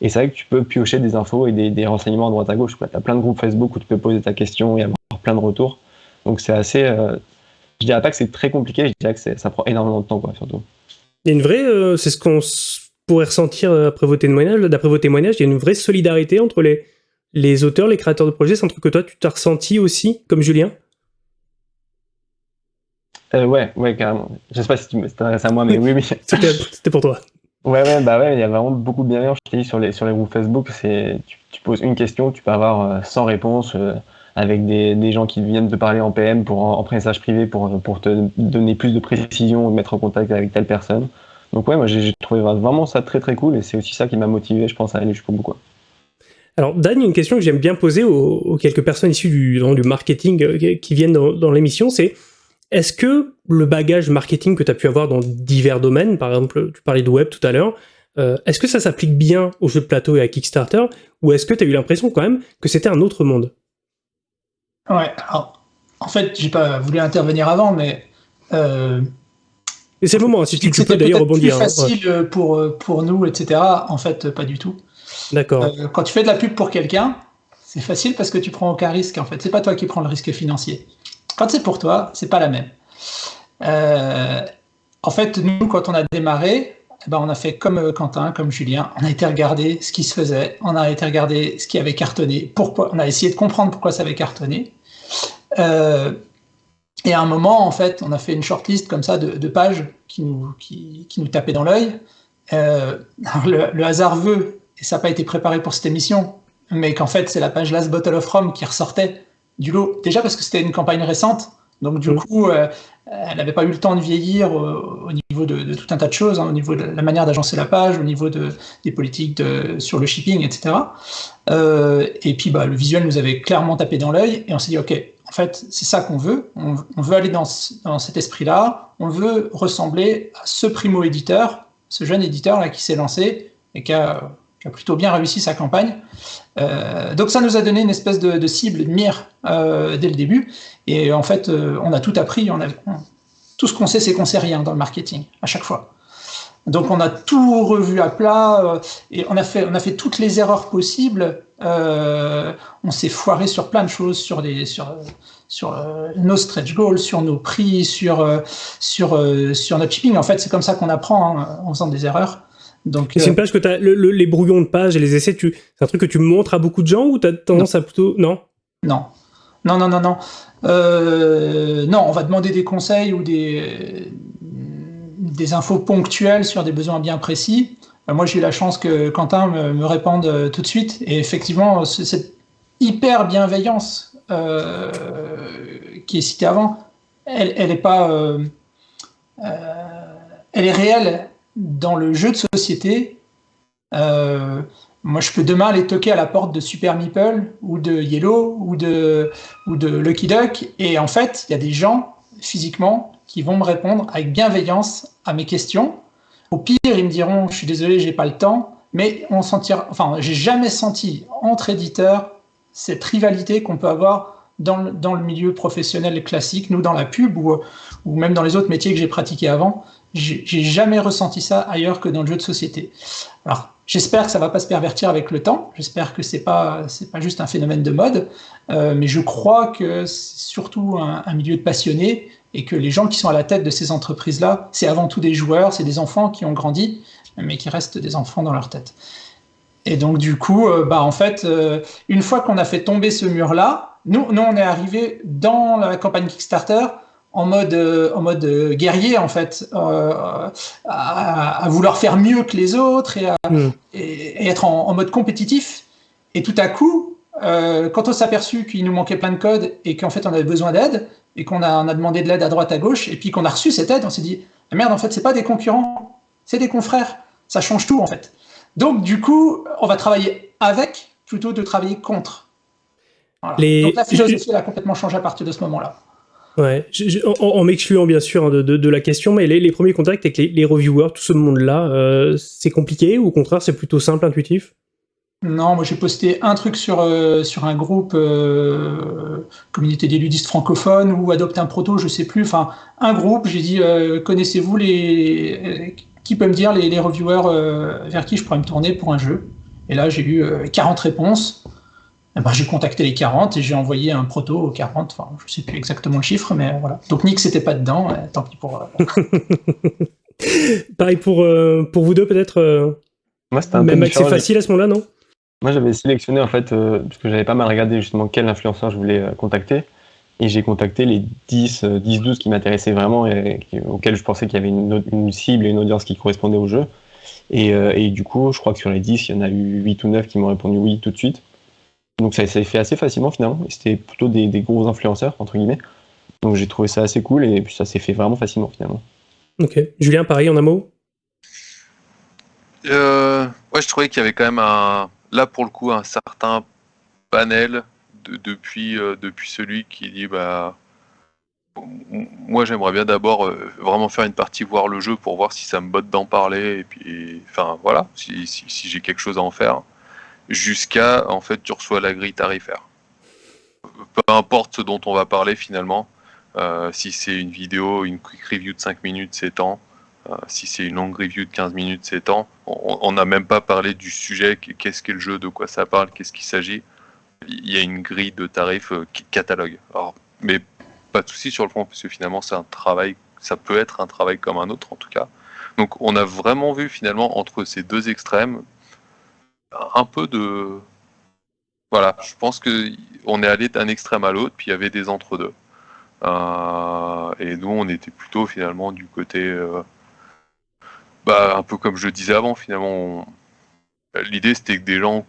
Et c'est vrai que tu peux piocher des infos et des, renseignements à droite à gauche. Tu as plein de groupes Facebook où tu peux poser ta question et avoir plein de retours. Donc c'est assez. Euh, je dirais pas que c'est très compliqué, je dirais que ça prend énormément de temps, quoi, surtout. Il y a une vraie. Euh, c'est ce qu'on pourrait ressentir après vos témoignages. D'après vos témoignages, il y a une vraie solidarité entre les, les auteurs, les créateurs de projets. C'est un truc que toi, tu t'as ressenti aussi, comme Julien? Euh, ouais, ouais, carrément. Je sais pas si tu t'adresses à moi, mais oui, oui. C'était pour toi. Ouais, ouais, bah ouais, il y a vraiment beaucoup de bienveillance. Sur les, sur les groupes Facebook, c'est, tu, poses une question, tu peux avoir 100 euh, réponses euh, avec des, des, gens qui viennent te parler en PM pour en, message privé pour, pour te donner plus de précision te mettre en contact avec telle personne. Donc ouais, moi j'ai trouvé vraiment ça très très cool et c'est aussi ça qui m'a motivé, je pense, à aller jusqu'au bout. Alors Dan, une question que j'aime bien poser aux, quelques personnes issues du, du marketing qui viennent dans l'émission, c'est est-ce que le bagage marketing que tu as pu avoir dans divers domaines, par exemple, tu parlais de web tout à l'heure, euh, est-ce que ça s'applique bien aux jeux de plateau et à Kickstarter, ou est-ce que tu as eu l'impression quand même que c'était un autre monde? Ouais, alors, en fait, j'ai pas voulu intervenir avant, mais. Euh, et c'est le moment, hein, si tu, peux d'ailleurs rebondir. C'est hein, facile pour, pour nous, etc. En fait, pas du tout. D'accord. Euh, quand tu fais de la pub pour quelqu'un, c'est facile parce que tu prends aucun risque, en fait. C'est pas toi qui prends le risque financier. Quand c'est pour toi, c'est pas la même. Euh, en fait, nous, quand on a démarré, eh ben, on a fait comme euh, Quentin, comme Julien. On a été regarder ce qui se faisait, on a été regarder ce qui avait cartonné, pourquoi. On a essayé de comprendre pourquoi ça avait cartonné. Euh, et à un moment, en fait, on a fait une shortlist comme ça de, pages qui nous, qui, nous tapaient dans l'œil. le, le, hasard veut, et ça n'a pas été préparé pour cette émission, mais qu'en fait, c'est la page Last Bottle of Rome qui ressortait du lot. Déjà parce que c'était une campagne récente, donc du coup, euh, elle n'avait pas eu le temps de vieillir au, niveau de, tout un tas de choses, hein, au niveau de la manière d'agencer la page, au niveau de, des politiques de, sur le shipping, etc. Euh, et puis bah, le visuel nous avait clairement tapé dans l'œil, et on s'est dit, ok, en fait, c'est ça qu'on veut. On, veut aller dans, cet esprit-là. On veut ressembler à ce primo-éditeur, ce jeune éditeur-là qui s'est lancé et qui a, plutôt bien réussi sa campagne. Euh, donc ça nous a donné une espèce de, cible, de mire euh, dès le début. Et en fait, euh, on a tout appris. A, tout ce qu'on sait, c'est qu'on sait rien dans le marketing, à chaque fois. Donc on a tout revu à plat et on a fait, a toutes les erreurs possibles on s'est foiré sur plein de choses, sur, nos stretch goals, sur nos prix, sur notre shipping. En fait, c'est comme ça qu'on apprend hein, en faisant des erreurs. Donc, c'est une page que tu as, les brouillons de pages et les essais, c'est un truc que tu montres à beaucoup de gens ou tu as tendance à plutôt. Non? Non. Non, non, non, non. non, on va demander des conseils ou des, des infos ponctuelles sur des besoins bien précis. Euh, moi, j'ai eu la chance que Quentin me, réponde euh, tout de suite. Et effectivement, cette hyper bienveillance euh, qui est citée avant, elle, elle est pas, elle est réelle dans le jeu de société. moi, je peux demain aller toquer à la porte de Super Meeple ou de Yellow ou de, ou de Lucky Duck. Et en fait, il y a des gens physiquement qui vont me répondre avec bienveillance à mes questions au pire, ils me diront, je suis désolé, j'ai pas le temps, mais on sentira, enfin, j'ai jamais senti entre éditeurs cette rivalité qu'on peut avoir dans le, dans le, milieu professionnel classique, nous dans la pub ou, ou même dans les autres métiers que j'ai pratiqués avant. J'ai jamais ressenti ça ailleurs que dans le jeu de société. Alors, j'espère que ça va pas se pervertir avec le temps. J'espère que c'est pas pas juste un phénomène de mode, euh, mais je crois que c'est surtout un, milieu de passionnés et que les gens qui sont à la tête de ces entreprises-là, c'est avant tout des joueurs, c'est des enfants qui ont grandi, mais qui restent des enfants dans leur tête. Et donc du coup, euh, bah en fait, euh, une fois qu'on a fait tomber ce mur-là, nous, nous on est arrivé dans la campagne Kickstarter en mode, euh, en mode guerrier en fait, à, vouloir faire mieux que les autres et, à, mm. et, être en, en, mode compétitif. Et tout à coup, quand on s'est aperçu qu'il nous manquait plein de codes et qu'en fait on avait besoin d'aide, et qu'on a, a demandé de l'aide à droite, à gauche, et puis qu'on a reçu cette aide, on s'est dit, ah merde, en fait, c'est pas des concurrents, c'est des confrères. Ça change tout, en fait. Donc, du coup, on va travailler avec plutôt de travailler contre. Donc, la philosophie, elle a complètement changé à partir de ce moment-là. Ouais, en, m'excluant bien sûr hein, de, la question, mais les, premiers contacts avec les, reviewers, tout ce monde-là, euh, c'est compliqué ou au contraire c'est plutôt simple, intuitif? Non, moi j'ai posté un truc sur, euh, un groupe euh, communauté des ludistes francophones ou adopte un proto, je sais plus. Enfin, un groupe, j'ai dit connaissez-vous les. Qui peut me dire les, reviewers vers qui je pourrais me tourner pour un jeu? Et là, j'ai eu 40 réponses. Eh ben, j'ai contacté les 40 et j'ai envoyé un proto aux 40. Enfin, je sais plus exactement le chiffre, mais voilà. Donc Nick, c'était pas dedans. tant pis pour. Pareil pour, pour vous deux, peut-être Moi, c'était un Même peu c'est facile à ce moment-là, non? Moi, j'avais sélectionné, en fait, euh, parce que j'avais pas mal regardé justement quel influenceur je voulais euh, contacter. Et j'ai contacté les 10, 10 12 qui m'intéressaient vraiment et auxquels je pensais qu'il y avait une, une, cible et une audience qui correspondait au jeu. Et, euh, et, du coup, je crois que sur les 10, il y en a eu 8 ou 9 qui m'ont répondu oui tout de suite. Donc ça s'est fait assez facilement finalement. C'était plutôt des, des, gros influenceurs, entre guillemets. Donc j'ai trouvé ça assez cool et puis ça s'est fait vraiment facilement finalement. Ok. Julien, pareil en un mot? Euh, Ouais, je trouvais qu'il y avait quand même un, là pour le coup un certain panel depuis, euh, depuis celui qui dit bah moi j'aimerais bien d'abord euh, vraiment faire une partie voir le jeu pour voir si ça me botte d'en parler et puis enfin voilà si, si, j'ai quelque chose à en faire jusqu'à en fait tu reçois la grille tarifaire peu importe ce dont on va parler finalement euh, si c'est une vidéo une quick review de 5 minutes c'est temps euh, si c'est une longue review de 15 minutes, c'est temps. On n'a même pas parlé du sujet, qu'est-ce qu'est le jeu, de quoi ça parle, qu'est-ce qu'il s'agit. Il y a une grille de tarifs euh, catalogue. Alors, mais pas de souci sur le fond, parce que finalement, c'est un travail, ça peut être un travail comme un autre en tout cas. Donc, on a vraiment vu finalement entre ces deux extrêmes un peu de. Voilà, je pense qu'on est allé d'un extrême à l'autre, puis il y avait des entre-deux. Euh, et nous, on était plutôt finalement du côté bah, un peu comme je disais avant, finalement, l'idée c'était que des gens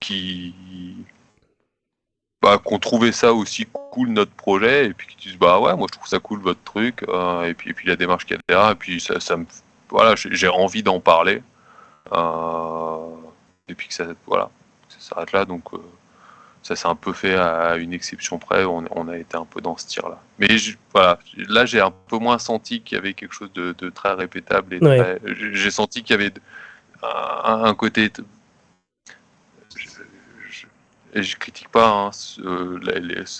qui bah, qu'on trouvait ça aussi cool notre projet et puis qui disent bah ouais moi je trouve ça cool votre truc euh, et puis puis la démarche qu'il a et puis ça, me voilà j'ai envie d'en parler euh, et puis que ça voilà ça s'arrête là donc euh, ça s'est un peu fait à une exception près, on, on a été un peu dans ce tir-là. Mais je- voilà, là j'ai un peu moins senti qu'il y avait quelque chose de, de très répétable. et Ouais. très- J'ai senti qu'il y avait un, un côté... et je critique pas, hein,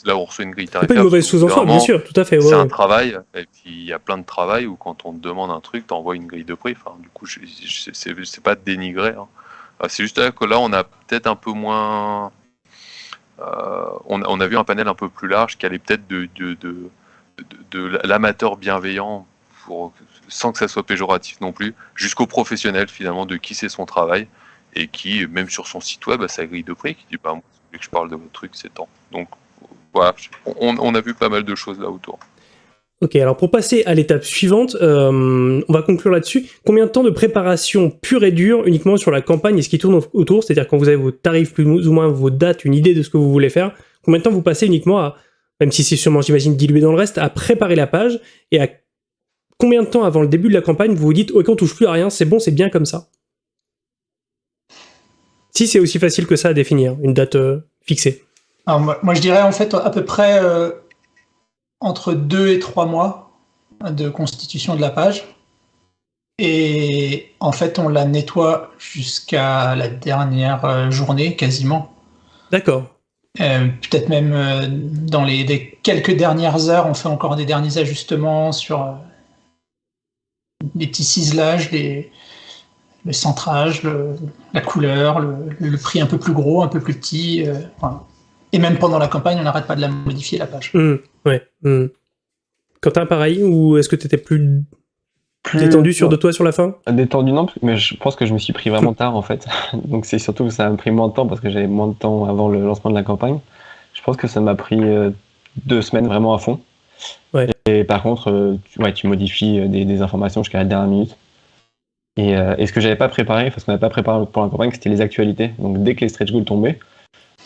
là, où on reçoit une grille C'est pas tarifaire. une mauvaise sous-ensemble, bien sûr, tout à fait. ouais, c'est un travail, et puis il y a plein de travail où quand on te demande un truc, tu envoies une grille de prix. Enfin, du coup, c'est pas dénigré. hein. Euh, C'est juste là que là, on a peut-être un peu moins. euh, on, a, vu un panel un peu plus large qui allait peut-être de, l'amateur bienveillant, sans que ça soit péjoratif non plus, jusqu'au professionnel finalement de qui c'est son travail et qui, même sur son site web, a sa grille de prix qui dit bah, moi, que je parle de votre truc, c'est temps. Donc voilà, on, on a vu pas mal de choses là autour. Ok, alors pour passer à l'étape suivante, euh, on va conclure là-dessus. Combien de temps de préparation pure et dure uniquement sur la campagne et ce qui tourne au- autour? C'est-à-dire quand vous avez vos tarifs plus ou moins vos dates, une idée de ce que vous voulez faire, combien de temps vous passez uniquement à, même si c'est sûrement j'imagine dilué dans le reste, à préparer la page et à combien de temps avant le début de la campagne vous vous dites ok on touche plus à rien, c'est bon, c'est bien comme ça? Si c'est aussi facile que ça à définir, une date euh, fixée. Alors, moi, moi, je dirais en fait à peu près euh, entre deux et trois mois de constitution de la page. Et en fait, on la nettoie jusqu'à la dernière euh, journée, quasiment. D'accord. Euh, Peut-être même euh, dans les, les quelques dernières heures, on fait encore des derniers ajustements sur euh, les petits ciselages, les, le centrage, le- la couleur, le, le prix un peu plus gros, un peu plus petit. Et même pendant la campagne, on n'arrête pas de la modifier, la page. Hmm, ouais. hmm. Quentin, pareil, ou est-ce que tu étais plus Plus détendu sur de toi sur la fin? Détendu, non, mais je pense que je me suis pris vraiment tard en fait. Donc c'est surtout que ça m'a pris moins de temps parce que j'avais moins de temps avant le lancement de la campagne. Je pense que ça m'a pris euh, deux semaines vraiment à fond. Ouais. Et, par contre, euh, tu, ouais, tu modifies euh, des, des informations jusqu'à la dernière minute. Et, euh, et ce que j'avais pas préparé, parce qu'on n'avait pas préparé pour la campagne, c'était les actualités. Donc dès que les stretch goals tombaient,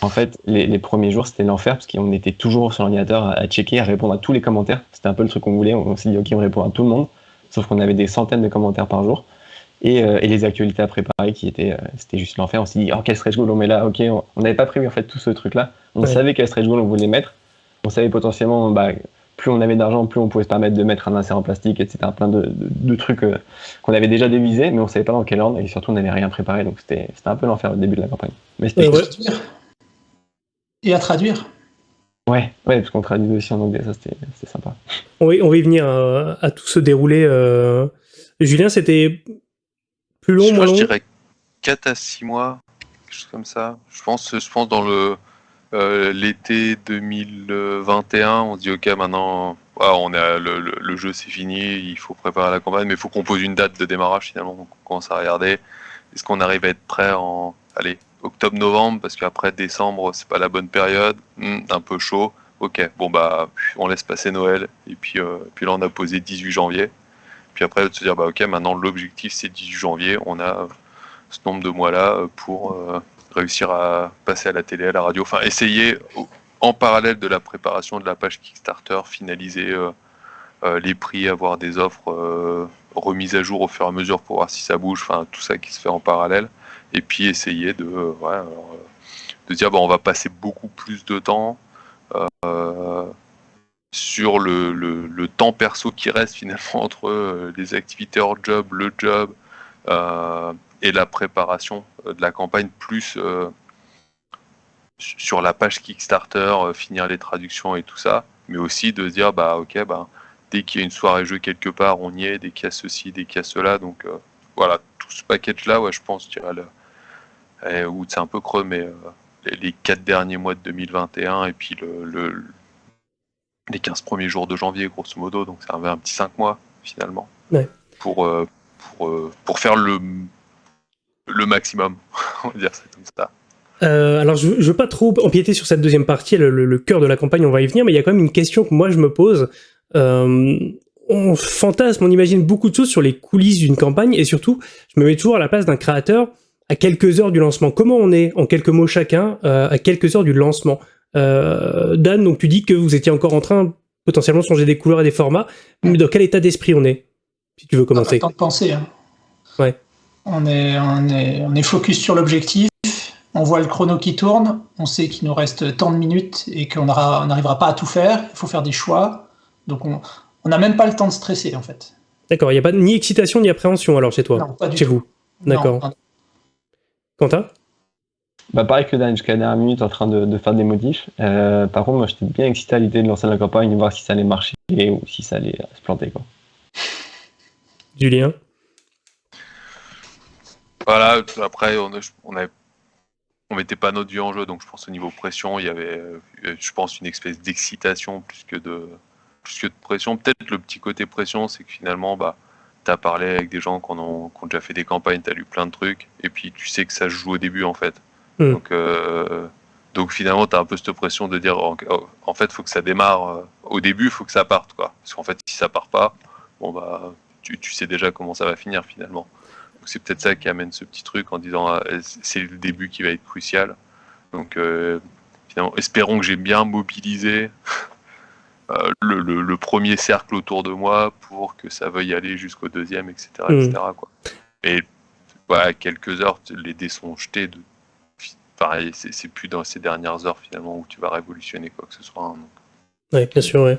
en fait, les, les premiers jours c'était l'enfer parce qu'on était toujours sur l'ordinateur à, à checker, à répondre à tous les commentaires. C'était un peu le truc qu'on voulait. On s'est dit ok, on répond à tout le monde. Sauf qu'on avait des centaines de commentaires par jour. Et, euh, et les actualités à préparer qui étaient, euh, c'était juste l'enfer. On s'est dit, oh, quel stretch goal on met là Ok, on n'avait pas prévu en fait tout ce truc-là. On Ouais. savait quel stretch goal on voulait mettre. On savait potentiellement, bah, plus on avait d'argent, plus on pouvait se permettre de mettre un insert en plastique, etc. Plein de, de- de trucs euh, qu'on avait déjà dévisés, mais on savait pas dans quel ordre. Et surtout, on n'avait rien préparé. Donc c'était un peu l'enfer au début de la campagne. Mais c'était Ouais. Et à traduire. ouais, ouais, parce qu'on traduit aussi en anglais. Ça, c'était sympa. On va, on va y venir à, à tout se dérouler. euh. Julien, c'était plus long, je, moins je long dirais 4 à 6 mois, quelque chose comme ça. Je pense, je pense dans le euh, l'été 2021, on se dit ok maintenant voilà, on a le, le- le jeu c'est fini, il faut préparer la campagne, mais il faut qu'on pose une date de démarrage finalement. Donc on commence à regarder est-ce qu'on arrive à être prêt en allez octobre-novembre parce qu'après décembre c'est pas la bonne période, Hmm, un peu chaud. Ok, bon bah on laisse passer Noël et puis euh, puis là on a posé 18 janvier. Puis après de se dire bah ok maintenant l'objectif c'est 18 janvier, on a euh, ce nombre de mois-là euh, pour réussir à passer à la télé, à la radio, enfin essayer en parallèle de la préparation de la page Kickstarter, finaliser les prix, avoir des offres remises à jour au fur et à mesure pour voir si ça bouge, enfin tout ça qui se fait en parallèle, et puis essayer de, euh, euh, de dire bon on va passer beaucoup plus de temps euh, sur le, le- temps perso qui reste finalement entre les activités hors job, le job, et la préparation de la campagne, plus su- sur la page Kickstarter, finir les traductions et tout ça, mais aussi de dire, bah ok, bah, dès qu'il y a une soirée jeu quelque part, on y est, dès qu'il y a ceci, dès qu'il y a cela, donc voilà, tout ce package-là, ouais, je pense, dirais, le, eh, ou c'est un peu creux, mais euh, les, quatre derniers mois de 2021 et puis le, le- les 15 premiers jours de janvier, grosso modo, donc ça avait un petit 5 mois finalement, Ouais. pour, euh, pour, euh, pour faire le, le maximum, on va dire ça comme ça. Euh, alors, je, je veux pas trop empiéter sur cette deuxième partie, le, le- le cœur de la campagne, on va y venir, mais il y a quand même une question que moi je me pose. Euh, on fantasme, on imagine beaucoup de choses sur les coulisses d'une campagne, et surtout, je me mets toujours à la place d'un créateur à quelques heures du lancement. Comment on est, en quelques mots chacun, euh, à quelques heures du lancement Euh, Dan, donc tu dis que vous étiez encore en train potentiellement de changer des couleurs et des formats, mais dans quel état d'esprit on est Si tu veux On a commencer. pas temps de penser. hein. Ouais. On est, on est, on est focus sur l'objectif. on voit le chrono qui tourne, on sait qu'il nous reste tant de minutes et qu'on n'arrivera pas à tout faire, il faut faire des choix. Donc on n'a même pas le temps de stresser en fait. D'accord, il n'y a pas ni excitation ni appréhension alors chez toi Non, pas du Chez tout. vous D'accord. Quentin? Bah pareil que Dan, jusqu'à la dernière minute en train de, de faire des modifs. Euh, par contre, moi j'étais bien excité à l'idée de lancer la campagne, de voir si ça allait marcher ou si ça allait se planter. Quoi. Julien? Voilà, après, on, on avait- on mettait pas notre vie en jeu, donc je pense au niveau pression, il y avait, euh, je pense, une espèce d'excitation plus que de, plus que de pression. Peut-être le petit côté pression, c'est que finalement, bah, tu as parlé avec des gens qui, ont, déjà fait des campagnes, tu as lu plein de trucs, et puis tu sais que ça se joue au début, en fait. Mm. Donc, euh, donc finalement, tu as un peu cette pression de dire, en, en fait, faut que ça démarre euh, au début, faut que ça parte, quoi. Parce qu'en fait, si ça part pas, bon, bah, tu, tu sais déjà comment ça va finir, finalement. Donc c'est peut-être ça qui amène ce petit truc en disant ah, c'est le début qui va être crucial. Donc euh, finalement, espérons que j'ai bien mobilisé euh, le, le- le premier cercle autour de moi pour que ça veuille aller jusqu'au deuxième, etc. Etc. quoi. Et voilà, quelques heures, les dés sont jetés. De... Pareil, c'est c'est plus dans ces dernières heures finalement où tu vas révolutionner quoi que ce soit. hein. Donc, bien sûr, ouais.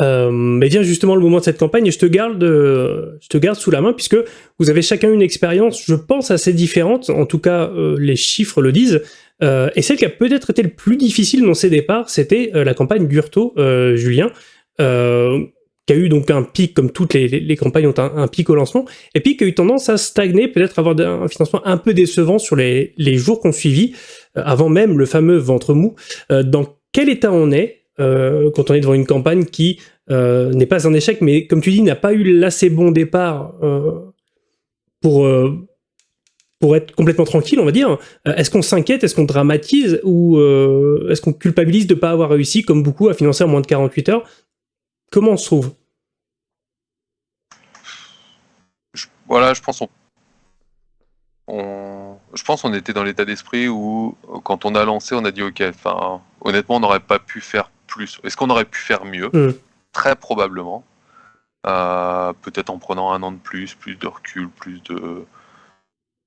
Euh, mais vient justement le moment de cette campagne et je te garde, euh, je te garde sous la main puisque vous avez chacun une expérience, je pense, assez différente. En tout cas, euh, les chiffres le disent. Euh, et celle qui a peut-être été le plus difficile dans ses départs, c'était euh, la campagne Gurto, euh, Julien, qui a eu donc un pic, comme toutes les, campagnes ont un, pic au lancement, et puis qui a eu tendance à stagner, peut-être avoir un financement un peu décevant sur les, les jours qu'on suivit, avant même le fameux ventre mou. Dans quel état on est euh, quand on est devant une campagne qui euh, n'est pas un échec, mais comme tu dis, n'a pas eu l'assez bon départ euh, pour, pour être complètement tranquille, on va dire. Est-ce qu'on s'inquiète, est-ce qu'on dramatise, ou est-ce qu'on culpabilise de ne pas avoir réussi, comme beaucoup, à financer en moins de 48 heures? Comment on se trouve? Voilà, je pense on, on- je pense on était dans l'état d'esprit où quand on a lancé, on a dit ok. Honnêtement, on n'aurait pas pu faire plus. Est-ce qu'on aurait pu faire mieux Mm. Très probablement. Euh, Peut-être en prenant un an de plus, plus de recul, plus de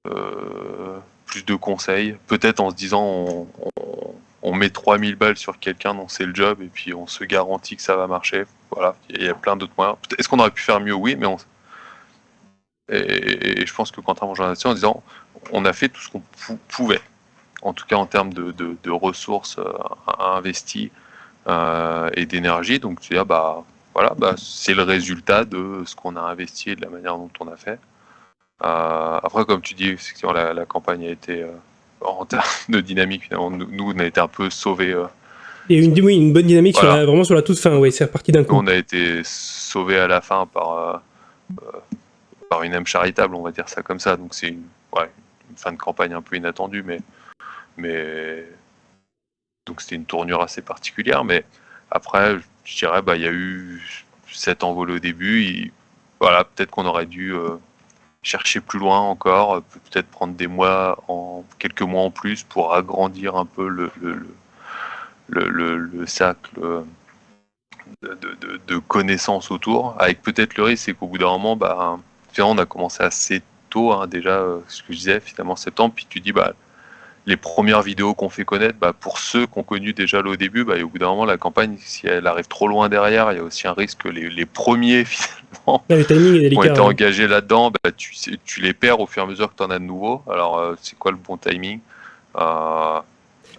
euh, plus de conseils. Peut-être en se disant on, on- on met 3000 balles sur quelqu'un dont c'est le job et puis on se garantit que ça va marcher. Voilà, il y a plein d'autres moyens. Est-ce qu'on aurait pu faire mieux Oui, mais on, et, et je pense que Quentin là-dessus en disant on a fait tout ce qu'on pou- pouvait, en tout cas en termes de, de- de ressources euh, investies et d'énergie. Donc tu dis, ah bah voilà, bah, c'est le résultat de ce qu'on a investi et de la manière dont on a fait. Euh, après, comme tu dis, effectivement, la, la campagne a été euh, en termes de dynamique, finalement, nous, on a été un peu sauvés. euh, Il y a eu une, oui, une bonne dynamique sur la- vraiment sur la toute fin, oui, c'est reparti d'un coup. on a été sauvés à la fin par, euh, euh, par une âme charitable, on va dire ça comme ça. Donc c'est une, ouais, une fin de campagne un peu inattendue, mais, mais donc c'était une tournure assez particulière. Mais après, je dirais, bah il y a eu cet envol au début. il- voilà, peut-être qu'on aurait dû euh, chercher plus loin encore, euh, peut-être prendre des mois, en quelques mois en plus pour agrandir un peu le, le, le, le, le- le cercle. euh, de, de- connaissances autour, avec peut-être le risque, c'est qu'au bout d'un moment, bah, on a commencé assez tôt, hein, déjà, ce que je disais, finalement, septembre, puis tu dis, bah, les premières vidéos qu'on fait connaître, bah, pour ceux qui ont connu déjà le au début, bah, et au bout d'un moment, la campagne, si elle arrive trop loin derrière, il y a aussi un risque que les, les premiers, finalement, qui ont été ouais. engagés là-dedans, bah, tu, les perds au fur et à mesure que tu en as de nouveaux. Alors, euh, c'est quoi le bon timing? Euh,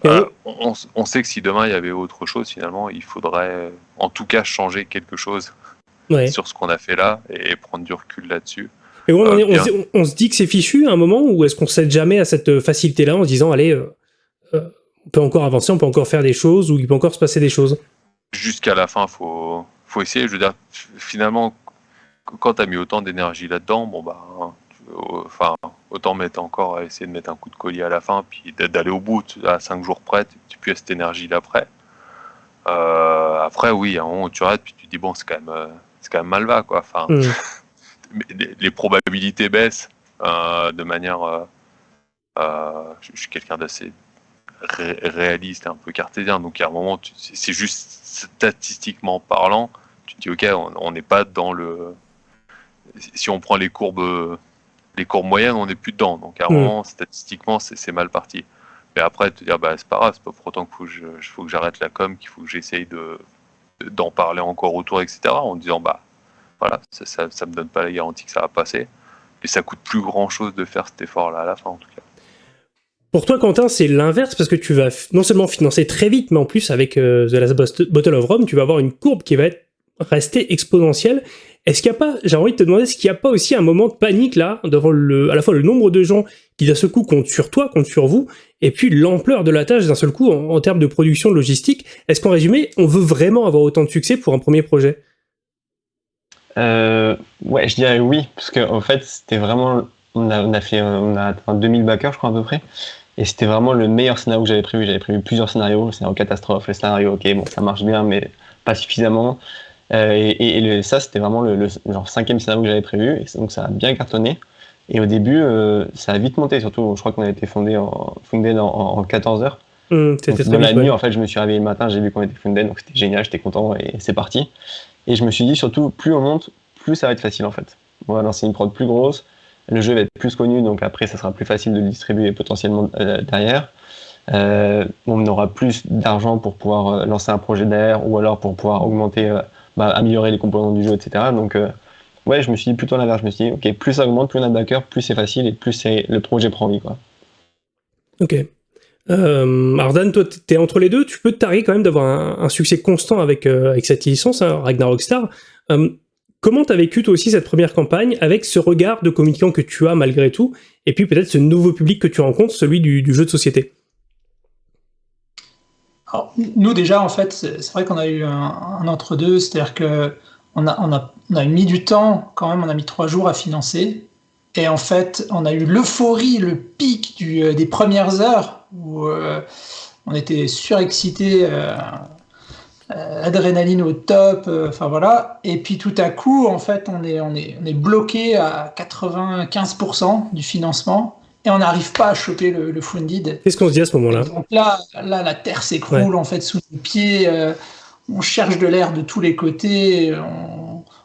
euh, on, sait que si demain il y avait autre chose, finalement, il faudrait en tout cas changer quelque chose sur ce qu'on a fait là et prendre du recul là-dessus. Et bon, on, Euh, se, on- on se dit que c'est fichu à un moment ou est-ce qu'on cède jamais à cette facilité-là en se disant allez, euh, euh, on peut encore avancer, on peut encore faire des choses ou il peut encore se passer des choses Jusqu'à la fin, faut, faut essayer. Je veux dire, finalement, qu- quand tu as mis autant d'énergie là-dedans, bon bah, hein, euh, enfin, autant mettre encore, essayer de mettre un coup de collier à la fin, puis d'a- d'aller au bout à 5 jours près, tu as cette énergie-là après. Euh, après, oui, à un moment tu arrêtes, puis tu te dis, bon, c'est quand même, euh, c'est quand même mal va, quoi. Enfin, Hmm. mais les, probabilités baissent euh, de manière. euh, euh, je, je suis quelqu'un d'assez ré- réaliste un peu cartésien, donc à un moment, c'est juste statistiquement parlant, tu te dis ok, on- n'est pas dans le. Si on prend les courbes, les courbes moyennes, on n'est plus dedans. Donc à un Mm. moment, statistiquement, c'est mal parti. Et après, te dire, bah, c'est pas grave, c'est pas pour autant qu'il faut que je- faut que j'arrête la com, qu'il faut que j'essaye de d'en parler encore autour, etc. En disant, bah, voilà, ça, ça me donne pas la garantie que ça va passer. Et ça coûte plus grand chose de faire cet effort-là à la fin, en tout cas. Pour toi, Quentin, c'est l'inverse parce que tu vas non seulement financer très vite, mais en plus, avec euh, The Last Bot- Bottle of Rome, tu vas avoir une courbe qui va rester exponentielle. Est-ce qu'il n'y a pas, j'ai envie de te demander, est-ce qu'il n'y a pas aussi un moment de panique là, devant le, à la fois le nombre de gens qui d'un seul coup comptent sur toi, comptent sur vous, et puis l'ampleur de la tâche d'un seul coup en, termes de production, logistique? Est-ce qu'en résumé, on veut vraiment avoir autant de succès pour un premier projet? Euh, ouais, je dirais oui, parce qu'en en fait, c'était vraiment. On a, on a fait, euh, on a atteint 2000 backers, je crois, à peu près. Et c'était vraiment le meilleur scénario que j'avais prévu. J'avais prévu plusieurs scénarios, le scénario catastrophe, le scénario, ok, bon, ça marche bien, mais pas suffisamment. Euh, et et- et le- ça, c'était vraiment le, le genre cinquième scénario que j'avais prévu. Et donc, ça a bien cartonné. Et au début, euh, ça a vite monté, surtout, je crois qu'on a été fondé en, funded en, en, en 14 heures. Hum, Donc, C'était dans la nuit, ouais. en fait, je me suis réveillé le matin, j'ai vu qu'on était funded, donc c'était génial, j'étais content et c'est parti. Et je me suis dit surtout, plus on monte, plus ça va être facile en fait. On va lancer une prod plus grosse, le jeu va être plus connu, donc après ça sera plus facile de le distribuer potentiellement euh, derrière. Euh, on aura plus d'argent pour pouvoir euh, lancer un projet derrière ou alors pour pouvoir augmenter, euh, bah, améliorer les composants du jeu, etc. Donc ouais, je me suis dit plutôt l'inverse. Je me suis dit, ok, plus ça augmente, plus on a de backers, plus c'est facile et plus c'est- le projet prend vie. Quoi. Ok. Euh, alors Dan, toi, t'es entre les deux. Tu peux te quand même d'avoir un, succès constant avec, euh, avec cette licence, hein, Ragnarok Star. Euh, comment t'as vécu toi aussi cette première campagne avec ce regard de communicant que tu as malgré tout, et puis peut-être ce nouveau public que tu rencontres, celui du, jeu de société? Alors, nous déjà, en fait, c'est vrai qu'on a eu un, entre-deux, c'est-à-dire que on on a mis du temps, quand même, on a mis trois jours à financer. Et en fait, on a eu l'euphorie, le pic du, euh, des premières heures où euh, on était surexcité, euh, euh, adrénaline au top, enfin voilà. Et puis tout à coup, en fait, on est, on est, on est bloqué à 95% du financement et on n'arrive pas à choper le, le funded. Qu'est-ce qu'on se dit à ce moment-là? Donc là, là, la terre s'écroule en fait sous nos pieds. on cherche de l'air de tous les côtés. On,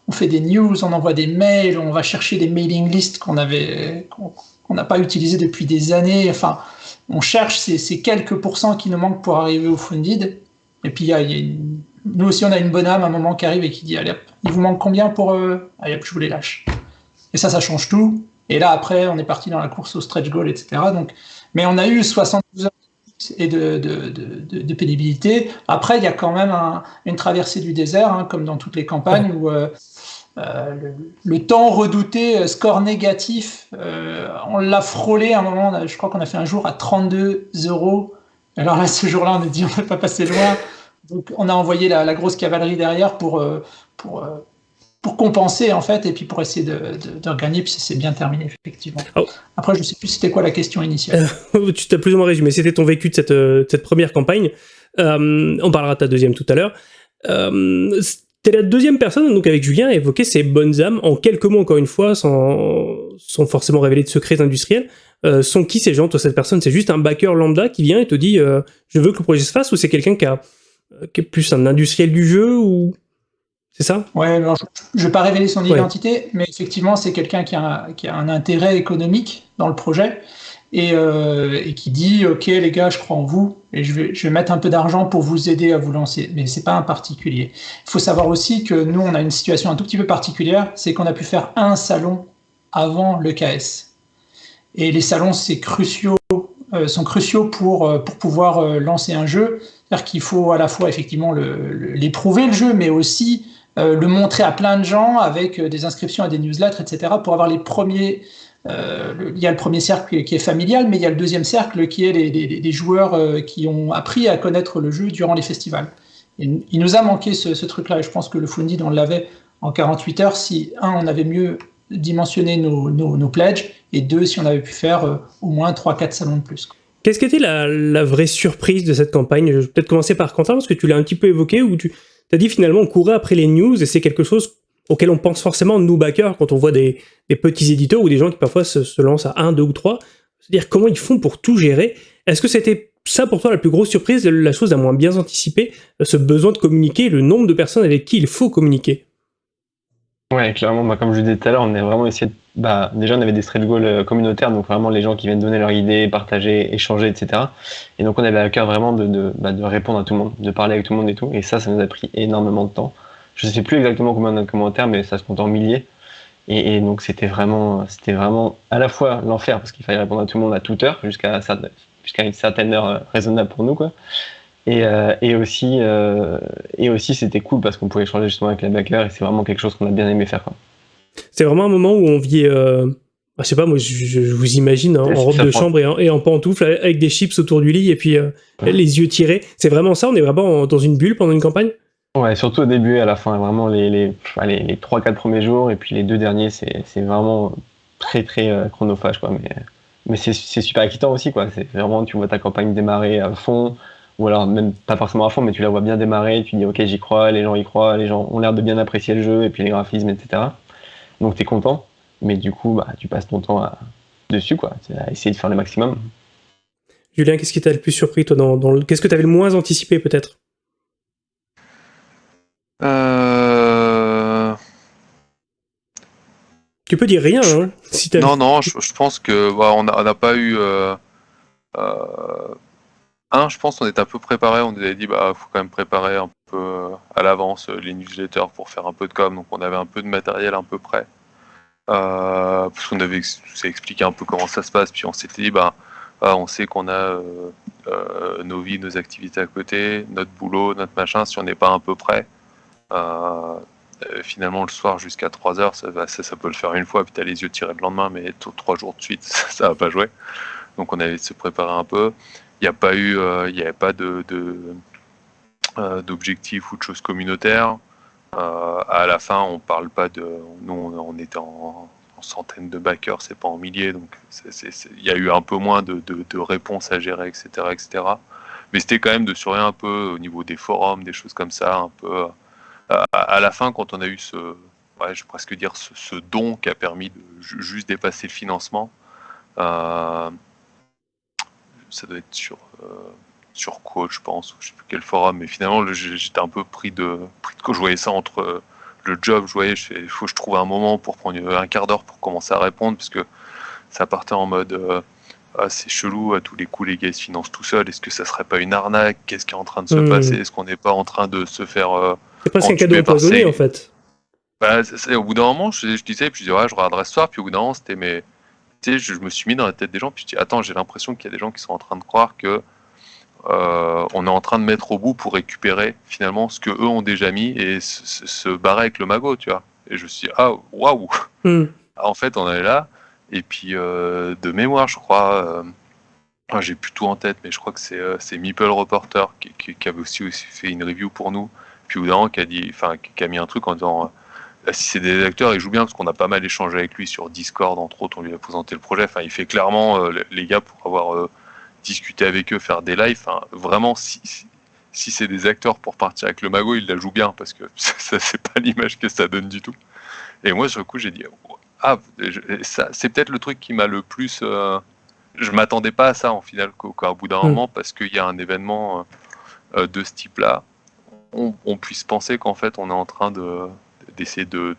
on fait des news, on envoie des mails, on va chercher des mailing lists qu'on avait, qu'on n'a pas utilisés depuis des années. Enfin, on cherche ces, ces quelques pourcents qui nous manquent pour arriver au funded. Et puis il y a, il y a une- nous aussi, on a une bonne âme à un moment qui arrive et qui dit allez, hop, il vous manque combien pour euh... allez, hop, je vous les lâche. Et ça, ça change tout. Et là, après, on est parti dans la course au stretch goal, etc. Donc, mais on a eu 72 heures et de, de, de, de, de pénibilité. Après, il y a quand même un- une traversée du désert, hein, comme dans toutes les campagnes, où euh, euh, le, le temps redouté, euh, score négatif, euh, on l'a frôlé à un moment, a- je crois qu'on a fait un jour à 32 euros. Alors là, ce jour-là, on a dit on ne va pas passer loin. Donc on a envoyé la, la grosse cavalerie derrière pour, pour, pour compenser, en fait, et puis pour essayer de, de, de regagner, puis ça s'est bien terminé, effectivement. Oh. Après, je ne sais plus c'était quoi la question initiale. tu t'as plus ou moins résumé. C'était ton vécu de cette, de cette première campagne. On parlera de ta deuxième tout à l'heure. T'es la deuxième personne, donc avec Julien, à évoquer ces bonnes âmes en quelques mots, encore une fois, sans, sans forcément révéler de secrets industriels. Euh, sont qui ces gens, toi, cette personne C'est juste un backer lambda qui vient et te dit euh, Je veux que le projet se fasse ou c'est quelqu'un qui, a, euh, qui est plus un industriel du jeu ou. C'est ça? Ouais, je ne vais pas révéler son Ouais. identité, mais effectivement, c'est quelqu'un qui, a- qui a un intérêt économique dans le projet et, euh, et qui dit Ok, les gars, je crois en vous et je vais, mettre un peu d'argent pour vous aider à vous lancer. Mais c'est pas un particulier. Il faut savoir aussi que nous, on a une situation un tout petit peu particulière c'est qu'on a pu faire un salon avant le KS. Et les salons, c'est cruciaux, euh, sont cruciaux pour, euh, pour pouvoir euh, lancer un jeu. C'est-à-dire qu'il faut à la fois effectivement le- le- l'éprouver le jeu, mais aussi le montrer à plein de gens avec des inscriptions à des newsletters, etc., pour avoir les premiers. Euh, il y a le premier cercle qui est familial, mais il y a le deuxième cercle qui est les, joueurs euh, qui ont appris à connaître le jeu durant les festivals. Il nous a manqué ce, truc-là, et je pense que le Funded, on l'avait en 48 heures si, un, on avait mieux dimensionné nos, nos, nos pledges, et deux, si on avait pu faire euh, au moins 3-4 salons de plus. Qu'est-ce qui était la, la vraie surprise de cette campagne? Je vais peut-être commencer par Quentin, parce que tu l'as un petit peu évoqué, où tu as dit finalement on courait après les news, et c'est quelque chose auquel on pense forcément, nous backers, quand on voit des, petits éditeurs ou des gens qui parfois se, lancent à un, deux ou trois. C'est-à-dire comment ils font pour tout gérer. Est-ce que c'était ça pour toi la plus grosse surprise, la chose à moins bien anticipée, ce besoin de communiquer, le nombre de personnes avec qui il faut communiquer? Ouais, clairement, bah, comme je disais tout à l'heure, on a vraiment essayé de... Bah, déjà, on avait des straight goals euh, communautaires, donc vraiment les gens qui viennent donner leurs idées, partager, échanger, etc. Et donc on avait à cœur vraiment de, bah, de répondre à tout le monde, de parler avec tout le monde et tout. Et ça, ça nous a pris énormément de temps. Je sais plus exactement combien de commentaires, mais ça se compte en milliers. Et, et donc c'était vraiment, c'était vraiment à la fois l'enfer parce qu'il fallait répondre à tout le monde à toute heure, jusqu'à jusqu'à une certaine heure euh, raisonnable pour nous, quoi. Et, euh, et aussi, euh, et aussi c'était cool parce qu'on pouvait échanger justement avec les backers et c'est vraiment quelque chose qu'on a bien aimé faire. C'est vraiment un moment où on vit, euh, je sais pas, moi je, je vous imagine hein, en robe de chambre et en, et en, pantoufle avec des chips autour du lit et puis euh, ouais. les yeux tirés. C'est vraiment ça, on est vraiment dans une bulle pendant une campagne Ouais, surtout au début et à la fin, vraiment les, les, les, les 3-4 premiers jours et puis les deux derniers, c'est vraiment très très euh, chronophage quoi. Mais, mais c'est super excitant aussi quoi. C'est vraiment, tu vois ta campagne démarrer à fond ou alors même pas forcément à fond, mais tu la vois bien démarrer, tu dis ok j'y crois, les gens y croient, les gens ont l'air de bien apprécier le jeu, et puis les graphismes, etc. Donc tu es content, mais du coup bah, tu passes ton temps à... dessus, quoi, à essayer de faire le maximum. Julien, qu'est-ce qui t'a le plus surpris toi dans, dans. Qu'est-ce que tu avais le moins anticipé peut-être? Euh... Tu peux dire rien, hein, si Non, non, je, je, pense que bah, on n'a pas eu... Euh, euh un, je pense qu'on était un peu préparé. On nous avait dit, bah, faut quand même préparer un peu euh, à l'avance les newsletters pour faire un peu de com. Donc, on avait un peu de matériel un peu. Euh, parce qu'on avait expliqué un peu comment ça se passe. Puis, on s'était dit, bah, bah, on sait qu'on a nos vies, nos activités à côté, notre boulot, notre machin. Si on n'est pas un peu prêt, finalement, le soir jusqu'à 3 heures, ça, peut le faire une fois. Puis, tu as les yeux tirés le lendemain, mais trois jours de suite, ça va pas jouer. Donc, on avait se préparer un peu il n'y a pas eu, il n'y avait pas de, d'objectifs euh, ou de choses communautaires. Euh, à la fin, on parle pas de, nous, on, on était en, en, centaines de backers, c'est pas en milliers, donc il y a eu un peu moins de, réponses à gérer, etc., etc. Mais c'était quand même de surveiller un peu au niveau des forums, des choses comme ça, un peu. À la fin, quand on a eu ce, ouais, je vais presque dire ce, ce, don qui a permis de juste dépasser le financement. Euh, ça doit être sur, euh, sur Quote, je pense, je sais plus quel forum, mais finalement, j'étais un peu pris de, pris de Je voyais ça entre euh, le job, je voyais, il faut que je trouve un moment pour prendre un quart d'heure pour commencer à répondre, parce que ça partait en mode euh, ah, c'est chelou, à tous les coups, les gars se financent tout seuls, est-ce que ça serait pas une arnaque? Qu'est-ce qui est en train de se mmh. passer? Est-ce qu'on n'est pas en train de se faire. Euh, c'est presque un cadeau empoisonné, en fait. Bah, au bout d'un moment, je, je, disais, puis je disais, ouais, je regarderai ce soir, puis au bout d'un moment, c'était mes tu sais, je, je, me suis mis dans la tête des gens, puis je dis, attends, j'ai l'impression qu'il y a des gens qui sont en train de croire que euh, on est en train de mettre au bout pour récupérer finalement ce que eux ont déjà mis et se, se barrer avec le magot, tu vois. Et je me suis dit, ah, waouh mm. En fait, on est là, et puis euh, de mémoire, je crois, euh, j'ai plus tout en tête, mais je crois que c'est Meeple Reporter qui, qui, qui, avait aussi, aussi fait une review pour nous, puis au bout d'un moment, qui a, dit, enfin, qui a mis un truc en disant si c'est des acteurs, il joue bien parce qu'on a pas mal échangé avec lui sur Discord, entre autres, on lui a présenté le projet. Enfin, il fait clairement euh, les gars pour avoir euh, discuté avec eux, faire des lives. Enfin, vraiment, si, si, si c'est des acteurs pour partir avec le magot, il la joue bien parce que ça, c'est pas l'image que ça donne du tout. Et moi, sur le coup, j'ai dit, ah, ça, c'est peut-être le truc qui m'a le plus. Euh, je m'attendais pas à ça en final, qu'au bout d'un mmh. moment, parce qu'il y a un événement euh, de ce type-là, on, on, puisse penser qu'en fait, on est en train de d'essayer de,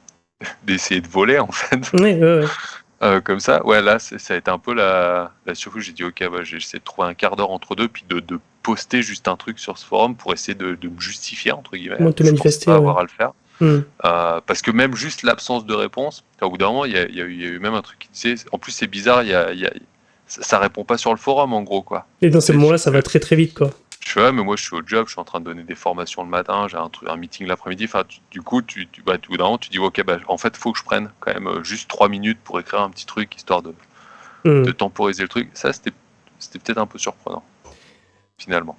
d'essayer de, de, voler en fait. Oui, oui, oui. Euh, comme ça, ouais, là, ça a été un peu la, la surprise. J'ai dit, ok, bah, j'ai essayé de trouver un quart d'heure entre deux, puis de, de, poster juste un truc sur ce forum pour essayer de, de me justifier, entre guillemets. Moi, te manifester. Pas avoir à le faire. Mm. Euh, parce que même juste l'absence de réponse, au bout d'un moment, il y, y, y, a eu même un truc qui disait, en plus, c'est bizarre, y a, y a, ça, ça, répond pas sur le forum, en gros, quoi. Et dans ces moments-là, ça va très très vite, quoi. Je fais, ouais, mais moi je suis au job, je suis en train de donner des formations le matin, j'ai un, un, meeting l'après-midi. Enfin, tu, du coup, tu, tu, bah, tout d'un tu dis, ok, bah, en fait, il faut que je prenne quand même euh, juste trois minutes pour écrire un petit truc histoire de, mmh. de temporiser le truc. Ça, c'était peut-être un peu surprenant, finalement.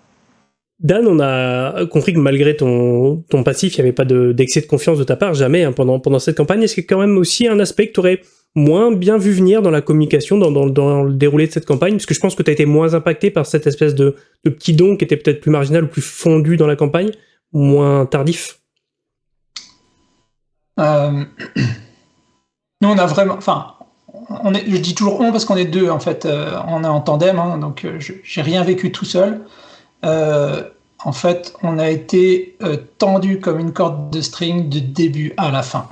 Dan, on a compris que malgré ton, ton passif, il n'y avait pas d'excès de, de, confiance de ta part, jamais, hein, pendant, pendant cette campagne. Est-ce qu'il y a quand même aussi un aspect que tu aurais moins bien vu venir dans la communication, dans, le déroulé de cette campagne, parce que je pense que tu as été moins impacté par cette espèce de, petit don qui était peut-être plus marginal ou plus fondu dans la campagne, moins tardif euh... Nous, on a vraiment... Enfin, je dis toujours on parce qu'on est deux, en fait. Euh, on est en tandem, hein, donc euh, j'ai rien vécu tout seul. En fait, on a été tendu comme une corde de string de début à la fin.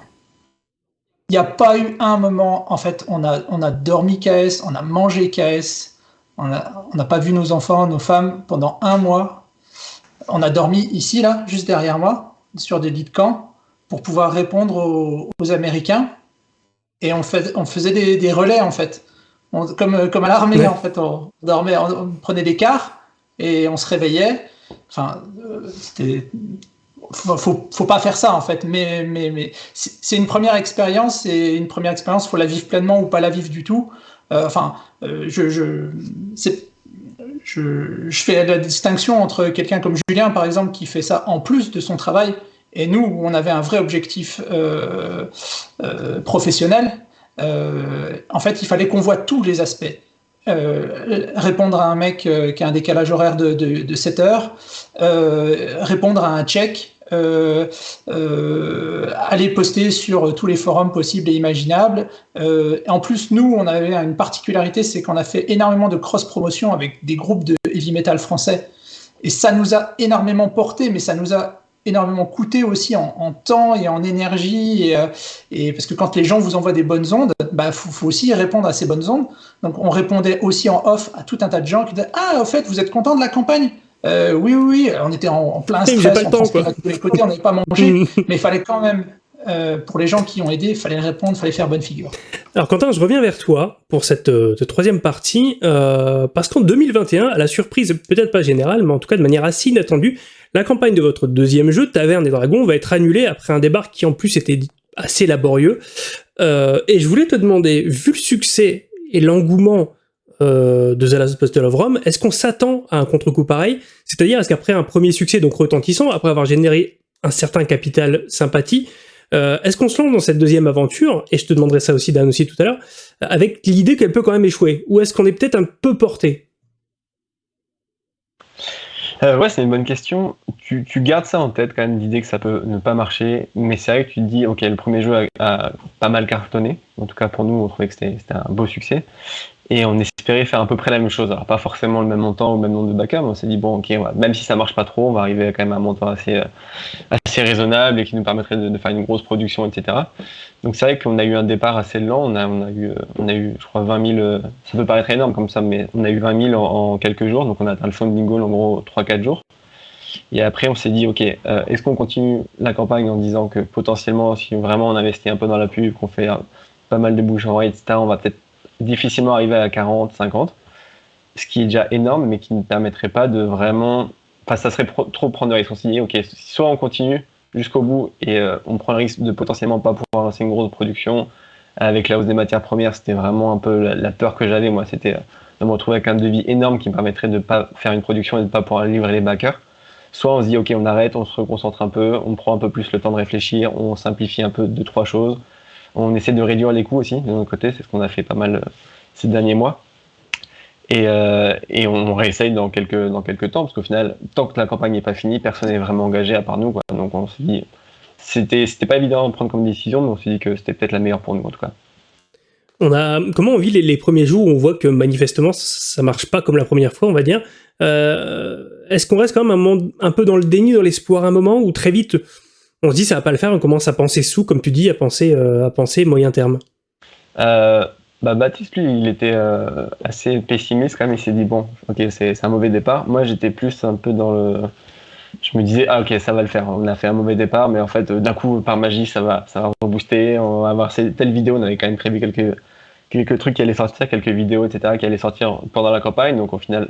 N'y a pas eu un moment, en fait, on a, on a dormi KS, on a mangé KS, on n'a pas vu nos enfants, nos femmes pendant un mois. On a dormi ici, là, juste derrière moi, sur des lits de camp, pour pouvoir répondre aux, Américains. Et on, fait, on faisait des, relais, en fait. comme, comme à l'armée, en fait. On, dormait, on, prenait des quarts et on se réveillait. Enfin, euh, c'était faut, faut pas faire ça en fait, mais, c'est une première expérience et une première expérience, faut la vivre pleinement ou pas la vivre du tout. Euh, enfin, euh, je, fais la distinction entre quelqu'un comme Julien par exemple qui fait ça en plus de son travail et nous où on avait un vrai objectif euh, professionnel. en fait, il fallait qu'on voit tous les aspects. répondre à un mec qui a un décalage horaire de, de, de 7 heures, répondre à un tchèque, euh, euh, aller poster sur tous les forums possibles et imaginables. Euh, en plus, nous, on avait une particularité, c'est qu'on a fait énormément de cross-promotion avec des groupes de heavy metal français. Et ça nous a énormément porté, mais ça nous a énormément coûté aussi en, temps et en énergie. Et, parce que quand les gens vous envoient des bonnes ondes, il bah, faut, faut, aussi répondre à ces bonnes ondes. Donc on répondait aussi en off à tout un tas de gens qui disaient Ah, au fait, vous êtes content de la campagne? Euh, oui, oui, on était en, plein stress, pas le temps, quoi. tous les côtés, on n'avait pas mangé, mais il fallait quand même, euh, pour les gens qui ont aidé, il fallait répondre, il fallait faire bonne figure. Alors Quentin, je reviens vers toi pour cette, euh, troisième partie, parce qu'en 2021, à la surprise peut-être pas générale, mais en tout cas de manière assez inattendue, la campagne de votre deuxième jeu, Taverne des Dragons, va être annulée après un débarque qui en plus était assez laborieux. et je voulais te demander, vu le succès et l'engouement euh, de The Last Battle of Rome, est-ce qu'on s'attend à un contre-coup pareil? C'est-à-dire, est-ce qu'après un premier succès donc retentissant, après avoir généré un certain capital sympathie, euh, est-ce qu'on se lance dans cette deuxième aventure, et je te demanderai ça aussi Dan aussi tout à l'heure, avec l'idée qu'elle peut quand même échouer? Ou est-ce qu'on est, peut-être un peu porté? Euh, ouais, c'est une bonne question. Tu, gardes ça en tête quand même, l'idée que ça peut ne pas marcher, mais c'est vrai que tu te dis, ok, le premier jeu a, pas mal cartonné, en tout cas pour nous, on trouvait que c'était un beau succès, et on espérait faire à peu près la même chose. Alors pas forcément le même montant ou le même nombre de backers, mais on s'est dit bon ok, même si ça marche pas trop, on va arriver quand même à un montant assez, euh, assez raisonnable et qui nous permettrait de, faire une grosse production, etc. Donc c'est vrai qu'on a eu un départ assez lent. On a, on a eu, euh, on a eu, je crois 20 000. Euh, ça peut paraître énorme comme ça, mais on a eu 20 000 en, quelques jours. Donc on a atteint le funding goal en gros 3-4 jours. Et après, on s'est dit, OK, est-ce qu'on continue la campagne en disant que potentiellement, si vraiment on investit un peu dans la pub, qu'on fait pas mal de bouche en oreille, etc., on va peut-être difficilement arriver à 40, 50, ce qui est déjà énorme, mais qui ne permettrait pas de vraiment. Enfin, ça serait trop prendre de risques. On s'est dit, ok, soit on continue jusqu'au bout et euh, on prend le risque de potentiellement pas pouvoir lancer une grosse production. Avec la hausse des matières premières, c'était vraiment un peu la, peur que j'avais, moi, c'était euh, de me retrouver avec un devis énorme qui me permettrait de ne pas faire une production et de ne pas pouvoir livrer les backers. Soit on se dit, ok, on arrête, on se reconcentre un peu, on prend un peu plus le temps de réfléchir, on simplifie un peu deux, trois choses, on essaie de réduire les coûts aussi de notre côté, c'est ce qu'on a fait pas mal euh, ces derniers mois. Et, euh, on réessaye dans quelques, temps, parce qu'au final, tant que la campagne n'est pas finie, personne n'est vraiment engagé à part nous. Donc on s'est dit, c'était, pas évident de prendre comme décision, mais on s'est dit que c'était peut-être la meilleure pour nous en tout cas. On a, comment on vit les, premiers jours où on voit que manifestement ça marche pas comme la première fois, on va dire. Euh, est-ce qu'on reste quand même un, un peu dans le déni, dans l'espoir un moment, ou très vite on se dit ça va pas le faire, on commence à penser sous, comme tu dis, à penser, euh, moyen terme euh, bah, Baptiste, lui, il était euh, assez pessimiste quand même. Il s'est dit, bon, ok, c'est un mauvais départ. Moi, j'étais plus un peu dans le. Je me disais, ah, ok, ça va le faire. On a fait un mauvais départ, mais en fait, d'un coup, par magie, ça va, ça va rebooster. On va avoir telle vidéo. On avait quand même prévu quelques, quelques trucs qui allaient sortir, quelques vidéos, etc., qui allaient sortir pendant la campagne. Donc, au final,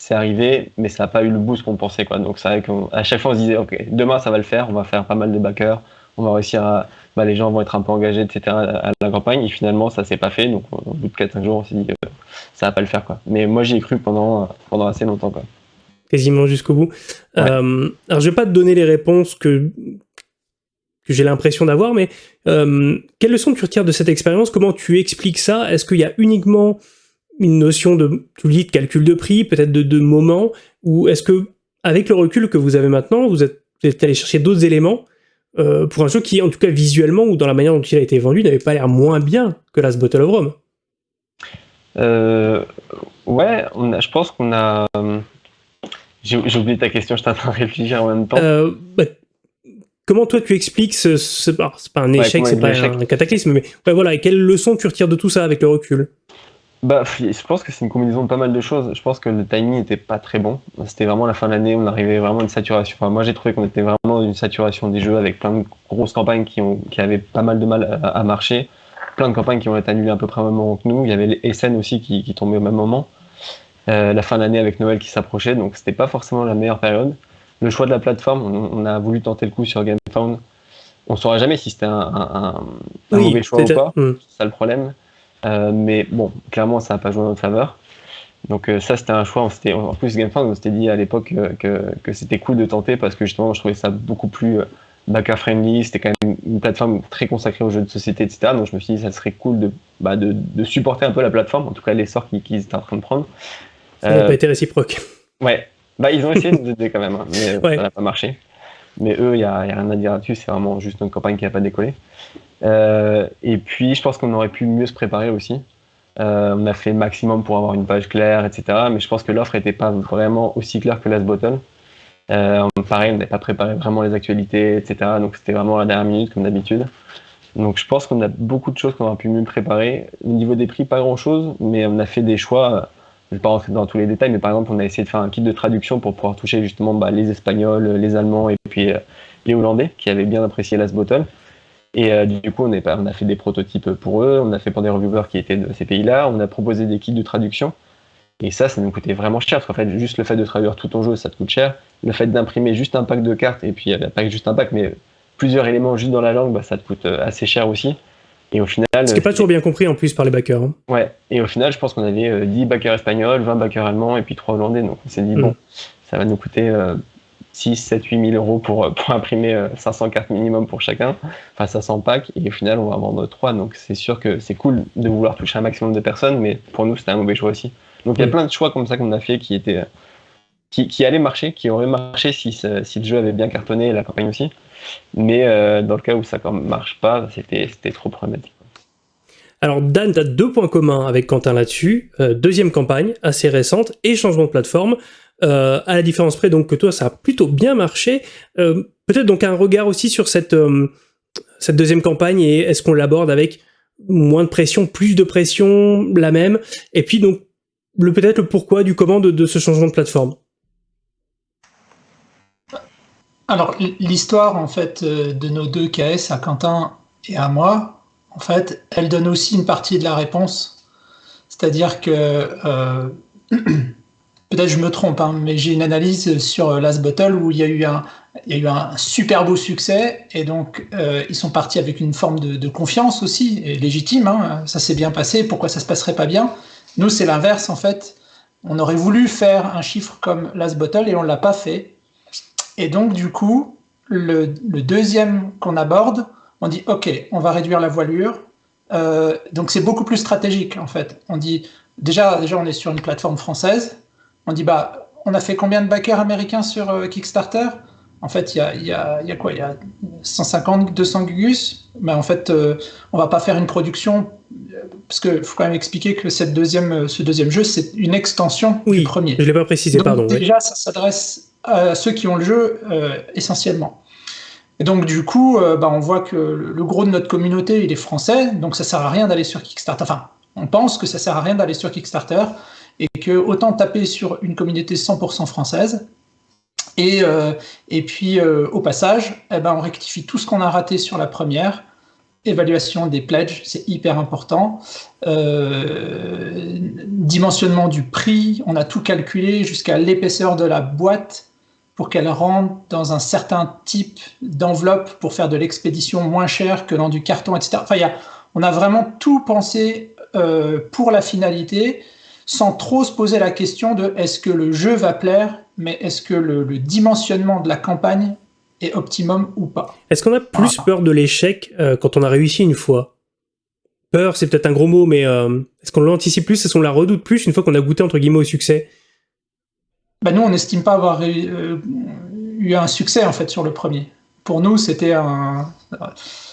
c'est arrivé, mais ça n'a pas eu le boost qu'on pensait. Quoi. Donc c'est vrai qu'à chaque fois on se disait, ok, demain ça va le faire, on va faire pas mal de backers, on va réussir à, bah, les gens vont être un peu engagés, etc. à la campagne. Et finalement ça s'est pas fait. Donc au bout de 4-5 jours on s'est dit, que ça va pas le faire. Quoi. Mais moi j'y ai cru pendant, pendant assez longtemps. Quoi. Quasiment jusqu'au bout. Euh, alors je vais pas te donner les réponses que que j'ai l'impression d'avoir, mais euh, quelle leçon tu retires de cette expérience? Comment tu expliques ça? Est-ce qu'il y a uniquement une notion de, tu de calcul de prix, peut-être de, de moment, ou est-ce que, avec le recul que vous avez maintenant, vous êtes, allé chercher d'autres éléments euh, pour un jeu qui, en tout cas visuellement ou dans la manière dont il a été vendu, n'avait pas l'air moins bien que Last Bottle of Rome? Euh, Ouais, on a, je pense qu'on a. J'ai oublié ta question, je t'attends à réfléchir en même temps. Euh, bah, comment toi tu expliques ce, ce c'est pas un échec, c'est pas un, cataclysme, mais ouais, voilà, et quelle leçon tu retires de tout ça avec le recul? Bah, je pense que c'est une combinaison de pas mal de choses. Je pense que le timing n'était pas très bon. C'était vraiment la fin de l'année, on arrivait vraiment à une saturation. Enfin, moi, j'ai trouvé qu'on était vraiment dans une saturation des jeux avec plein de grosses campagnes qui, ont, qui avaient pas mal de mal à, marcher. Plein de campagnes qui ont été annulées à peu près au même moment que nous. Il y avait les SN aussi qui, qui tombaient au même moment. Euh, la fin de l'année avec Noël qui s'approchait, donc c'était pas forcément la meilleure période. Le choix de la plateforme, on, a voulu tenter le coup sur GameFound. On saura jamais si c'était un, un, un mauvais choix ou pas. Hmm. C'est ça le problème. Euh, mais bon, clairement, ça n'a pas joué en notre faveur. Donc euh, ça, c'était un choix. On en plus, GameFound, on s'était dit à l'époque que, que c'était cool de tenter parce que justement, je trouvais ça beaucoup plus euh, backer-friendly. C'était quand même une plateforme très consacrée aux jeux de société, etc. Donc je me suis dit, ça serait cool de, bah, de, de supporter un peu la plateforme, en tout cas l'essor qu'ils étaient en train de prendre. Ça n'a pas été réciproque. Ouais, bah, ils ont essayé de aider quand même, hein, mais ça n'a pas marché. Mais eux, il n'y a, a, rien à dire là-dessus, c'est vraiment juste une campagne qui n'a pas décollé. Euh, et puis, je pense qu'on aurait pu mieux se préparer aussi. Euh, on a fait maximum pour avoir une page claire, etc. Mais je pense que l'offre n'était pas vraiment aussi claire que Last Bottle. Euh, pareil, on n'avait pas préparé vraiment les actualités, etc. Donc c'était vraiment à la dernière minute, comme d'habitude. Donc je pense qu'on a beaucoup de choses qu'on aurait pu mieux préparer. Au niveau des prix, pas grand-chose, mais on a fait des choix. Je ne vais pas rentrer dans tous les détails, mais par exemple, on a essayé de faire un kit de traduction pour pouvoir toucher justement bah, les Espagnols, les Allemands et puis les Hollandais, qui avaient bien apprécié Last Bottle. Et euh, du coup, on, est, on, a fait des prototypes pour eux, on a fait pour des reviewers qui étaient de ces pays-là, on a proposé des kits de traduction. Et ça, ça nous coûtait vraiment cher, parce qu'en fait, juste le fait de traduire tout ton jeu, ça te coûte cher. Le fait d'imprimer juste un pack de cartes, et puis pas juste un pack, mais plusieurs éléments juste dans la langue, bah, ça te coûte euh, assez cher aussi. Et au final. Ce qui n'est pas toujours bien compris en plus par les backers. Hein. Ouais, et au final, je pense qu'on avait 10 euh, backers espagnols, 20 backers allemands, et puis 3 hollandais. Donc on s'est dit, mm. bon, ça va nous coûter 6, 7, 8 000 euros pour, pour imprimer 500 euh, cartes minimum pour chacun, enfin 500 packs, et au final on va en vendre 3. Donc c'est sûr que c'est cool de vouloir toucher un maximum de personnes, mais pour nous c'était un mauvais choix aussi. Donc il y a plein de choix comme ça qu'on a fait qui étaient qui, qui allaient marcher, qui auraient marché si, si le jeu avait bien cartonné et la campagne aussi. Mais euh, dans le cas où ça ne marche pas, c'était trop problématique. Alors Dan, tu as deux points communs avec Quentin là-dessus. Euh, deuxième campagne, assez récente, et changement de plateforme. Euh, à la différence près donc que toi ça a plutôt bien marché. Euh, peut-être donc un regard aussi sur cette, euh, cette deuxième campagne et est-ce qu'on l'aborde avec moins de pression, plus de pression, la même, et puis donc le peut-être le pourquoi du comment de, ce changement de plateforme? Alors l'histoire en fait de nos deux KS à Quentin et à moi, en fait, elle donne aussi une partie de la réponse. C'est-à-dire que peut-être je me trompe, hein, mais j'ai une analyse sur euh, Last Bottle où il y a eu un, super beau succès et donc euh, ils sont partis avec une forme de, confiance aussi, légitime, hein, ça s'est bien passé, pourquoi ça se passerait pas bien? Nous c'est l'inverse en fait, on aurait voulu faire un chiffre comme Last Bottle et on l'a pas fait. Et donc du coup, le, le deuxième qu'on aborde, on dit ok, on va réduire la voilure, euh, donc c'est beaucoup plus stratégique en fait. On dit déjà, déjà on est sur une plateforme française, on dit bah on a fait combien de backers américains sur euh, Kickstarter? En fait, il y a, y, a, y a, quoi? Il y a 150, 200 gugus? Mais en fait, euh, on va pas faire une production parce qu'il faut quand même expliquer que cette deuxième, ce deuxième jeu, c'est une extension du premier. Je l'ai pas précisé, pardon. Déjà, ça s'adresse à ceux qui ont le jeu euh, essentiellement. Et donc du coup, bah, on voit que le gros de notre communauté, il est français, donc ça sert à rien d'aller sur Kickstarter. Enfin, on pense que ça sert à rien d'aller sur Kickstarter et que autant taper sur une communauté 100% française. Et, euh, et puis, euh, au passage, eh ben, on rectifie tout ce qu'on a raté sur la première. Évaluation des pledges, c'est hyper important. Euh, dimensionnement du prix, on a tout calculé jusqu'à l'épaisseur de la boîte pour qu'elle rentre dans un certain type d'enveloppe pour faire de l'expédition moins chère que dans du carton, etc. Enfin, y a, on a vraiment tout pensé pour la finalité sans trop se poser la question de est-ce que le jeu va plaire, mais est-ce que le, dimensionnement de la campagne est optimum ou pas. Est-ce qu'on a plus peur de l'échec euh, quand on a réussi une fois? Peur, c'est peut-être un gros mot, mais euh, est-ce qu'on l'anticipe plus Est-ce qu'on la redoute plus une fois qu'on a goûté entre guillemets au succès? Bah Nous, on n'estime pas avoir euh, eu un succès en fait sur le premier. Pour nous, c'était un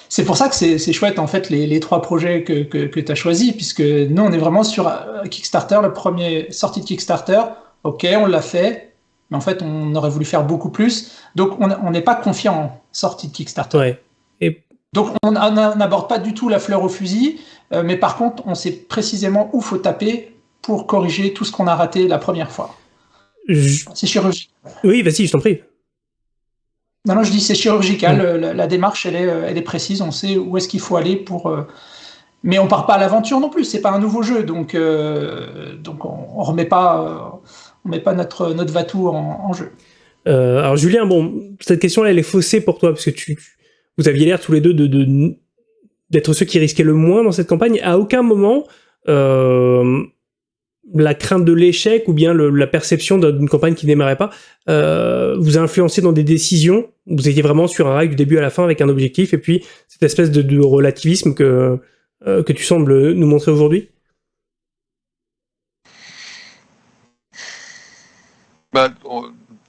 c'est pour ça que c'est chouette, en fait, les, trois projets que, que, tu as choisis, puisque nous, on est vraiment sur euh, Kickstarter, le premier sortie de Kickstarter. OK, on l'a fait. mais en fait, on aurait voulu faire beaucoup plus. Donc, on n'est pas confiant en sortie de Kickstarter. Ouais. Et... Donc, on n'aborde pas du tout la fleur au fusil, euh, mais par contre, on sait précisément où faut taper pour corriger tout ce qu'on a raté la première fois. C'est chirurgical. Oui, vas-y, je t'en prie. Non, non, je dis c'est chirurgical. La, démarche, elle est, elle est précise. On sait où est-ce qu'il faut aller pour. Euh, mais on part pas à l'aventure non plus. C'est pas un nouveau jeu, donc euh, donc on, on remet pas on met pas notre notre Vatou en, jeu. alors Julien, bon, cette question-là, elle est faussée pour toi parce que tu, vous aviez l'air tous les deux de, d'être ceux qui risquaient le moins dans cette campagne. À aucun moment, euh, la crainte de l'échec ou bien la perception d'une campagne qui démarrait pas euh, vous a influencé dans des décisions. Vous étiez vraiment sur un rail du début à la fin avec un objectif et puis cette espèce de, relativisme que, euh, que tu sembles nous montrer aujourd'hui? Bah,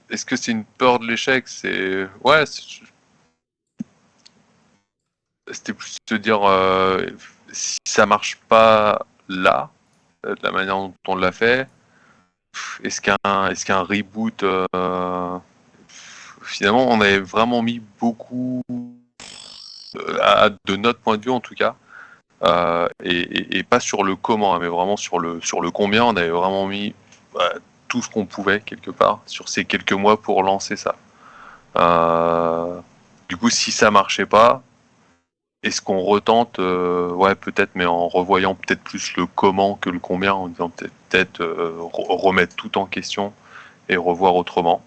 Est-ce que c'est une peur de l'échec? C'est ouais, c'était plus de dire euh, si ça marche pas là, de la manière dont on l'a fait, est-ce qu'un est qu'un reboot euh, finalement on avait vraiment mis beaucoup de notre point de vue en tout cas et, pas sur le comment mais vraiment sur le sur le combien on avait vraiment mis tout ce qu'on pouvait quelque part sur ces quelques mois pour lancer ça. Du coup si ça marchait pas est-ce qu'on retente euh, Ouais, peut-être, mais en revoyant peut-être plus le comment que le combien, en disant peut-être euh, remettre tout en question et revoir autrement.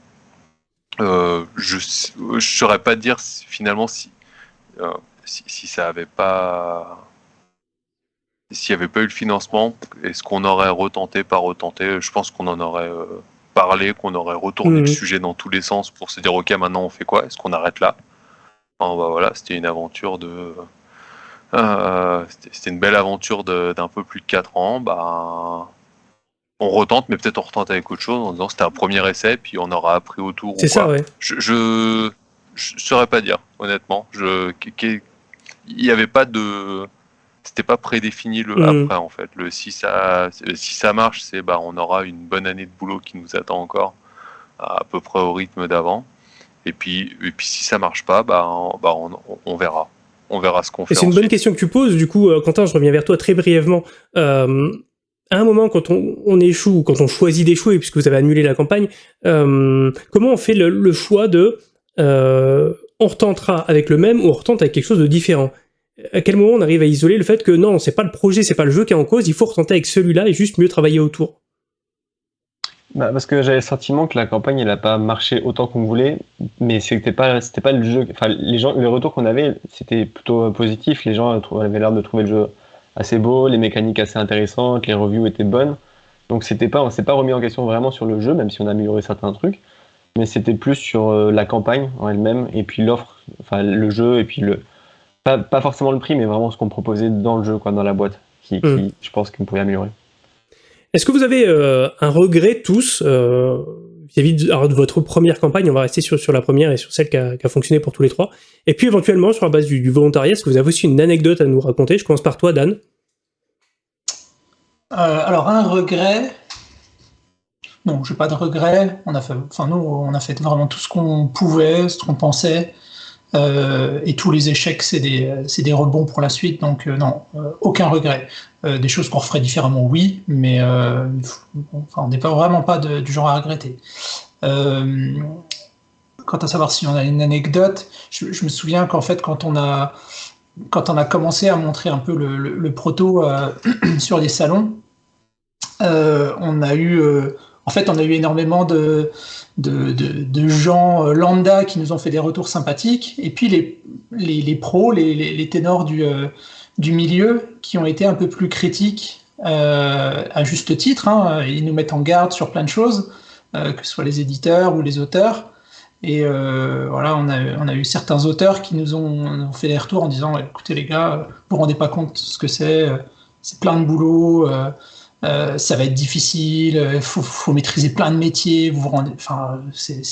Euh, je ne saurais pas dire finalement si, si, ça avait pas. S'il n'y avait pas eu le financement, est-ce qu'on aurait retenté, pas retenté? Je pense qu'on en aurait parlé, qu'on aurait retourné le mmh. sujet dans tous les sens pour se dire ok, maintenant on fait quoi? Est-ce qu'on arrête là? Bah voilà, c'était une aventure de. Euh, c'était une belle aventure d'un peu plus de 4 ans. Bah, on retente, mais peut-être on retente avec autre chose en disant c'était un premier essai, puis on aura appris autour. C'est ça, ouais. Je, je, saurais pas dire, honnêtement. Je, il n'y avait pas de. C'était pas prédéfini le mm. après, en fait. Le, si, ça, si ça marche, c'est bah, on aura une bonne année de boulot qui nous attend encore, à peu près au rythme d'avant. Et puis, et puis si ça marche pas, bah, bah on, verra. On verra ce qu'on fait. C'est une bonne question que tu poses. Du coup, euh, Quentin, je reviens vers toi très brièvement. Euh, à un moment, quand on, on échoue, quand on choisit d'échouer, puisque vous avez annulé la campagne, euh, comment on fait le, choix de on retentera avec le même ou on retente avec quelque chose de différent? À quel moment on arrive à isoler le fait que non, c'est pas le projet, c'est pas le jeu qui est en cause, il faut retenter avec celui-là et juste mieux travailler autour? Bah, parce que j'avais le sentiment que la campagne elle a pas marché autant qu'on voulait, mais c'était pas c'était pas le jeu. Enfin, les gens, les retours qu'on avait, c'était plutôt positif. Les gens avaient l'air de trouver le jeu assez beau, les mécaniques assez intéressantes, les reviews étaient bonnes. Donc c'était pas, on s'est pas remis en question vraiment sur le jeu, même si on a amélioré certains trucs, mais c'était plus sur euh, la campagne en elle-même et puis l'offre, enfin le jeu et puis le pas, pas, forcément le prix, mais vraiment ce qu'on proposait dans le jeu, quoi, dans la boîte, qui, qui hmm. je pense qu'on pouvait améliorer. Est-ce que vous avez euh, un regret tous euh, vis-à-vis de, votre première campagne? On va rester sur, la première et sur celle qui a, fonctionné pour tous les trois. Et puis éventuellement, sur la base du, volontariat, est-ce que vous avez aussi une anecdote à nous raconter? Je commence par toi, Dan. Euh, alors, un regret. Non, j'ai pas de regret. On a fait, enfin, nous, on a fait vraiment tout ce qu'on pouvait, ce qu'on pensait. Euh, et tous les échecs, c'est des, rebonds pour la suite. Donc, euh, non, euh, aucun regret. des choses qu'on referait différemment, oui, mais on n'est pas vraiment pas du genre à regretter. quant à savoir si on a une anecdote, je, me souviens qu'en fait, quand on a commencé à montrer un peu le proto sur les salons, on a eu en fait, on a eu énormément de, de, gens euh, lambda qui nous ont fait des retours sympathiques, et puis les, pros, les, ténors du, euh, du milieu, qui ont été un peu plus critiques, euh, à juste titre. Hein. ils nous mettent en garde sur plein de choses, que ce soit les éditeurs ou les auteurs. Et voilà, on a, eu certains auteurs qui nous ont, fait des retours en disant écoutez les gars, vous vous rendez pas compte ce que c'est, c'est plein de boulot. Ça va être difficile, il euh, faut, maîtriser plein de métiers, vous vous rendez, enfin, c'est,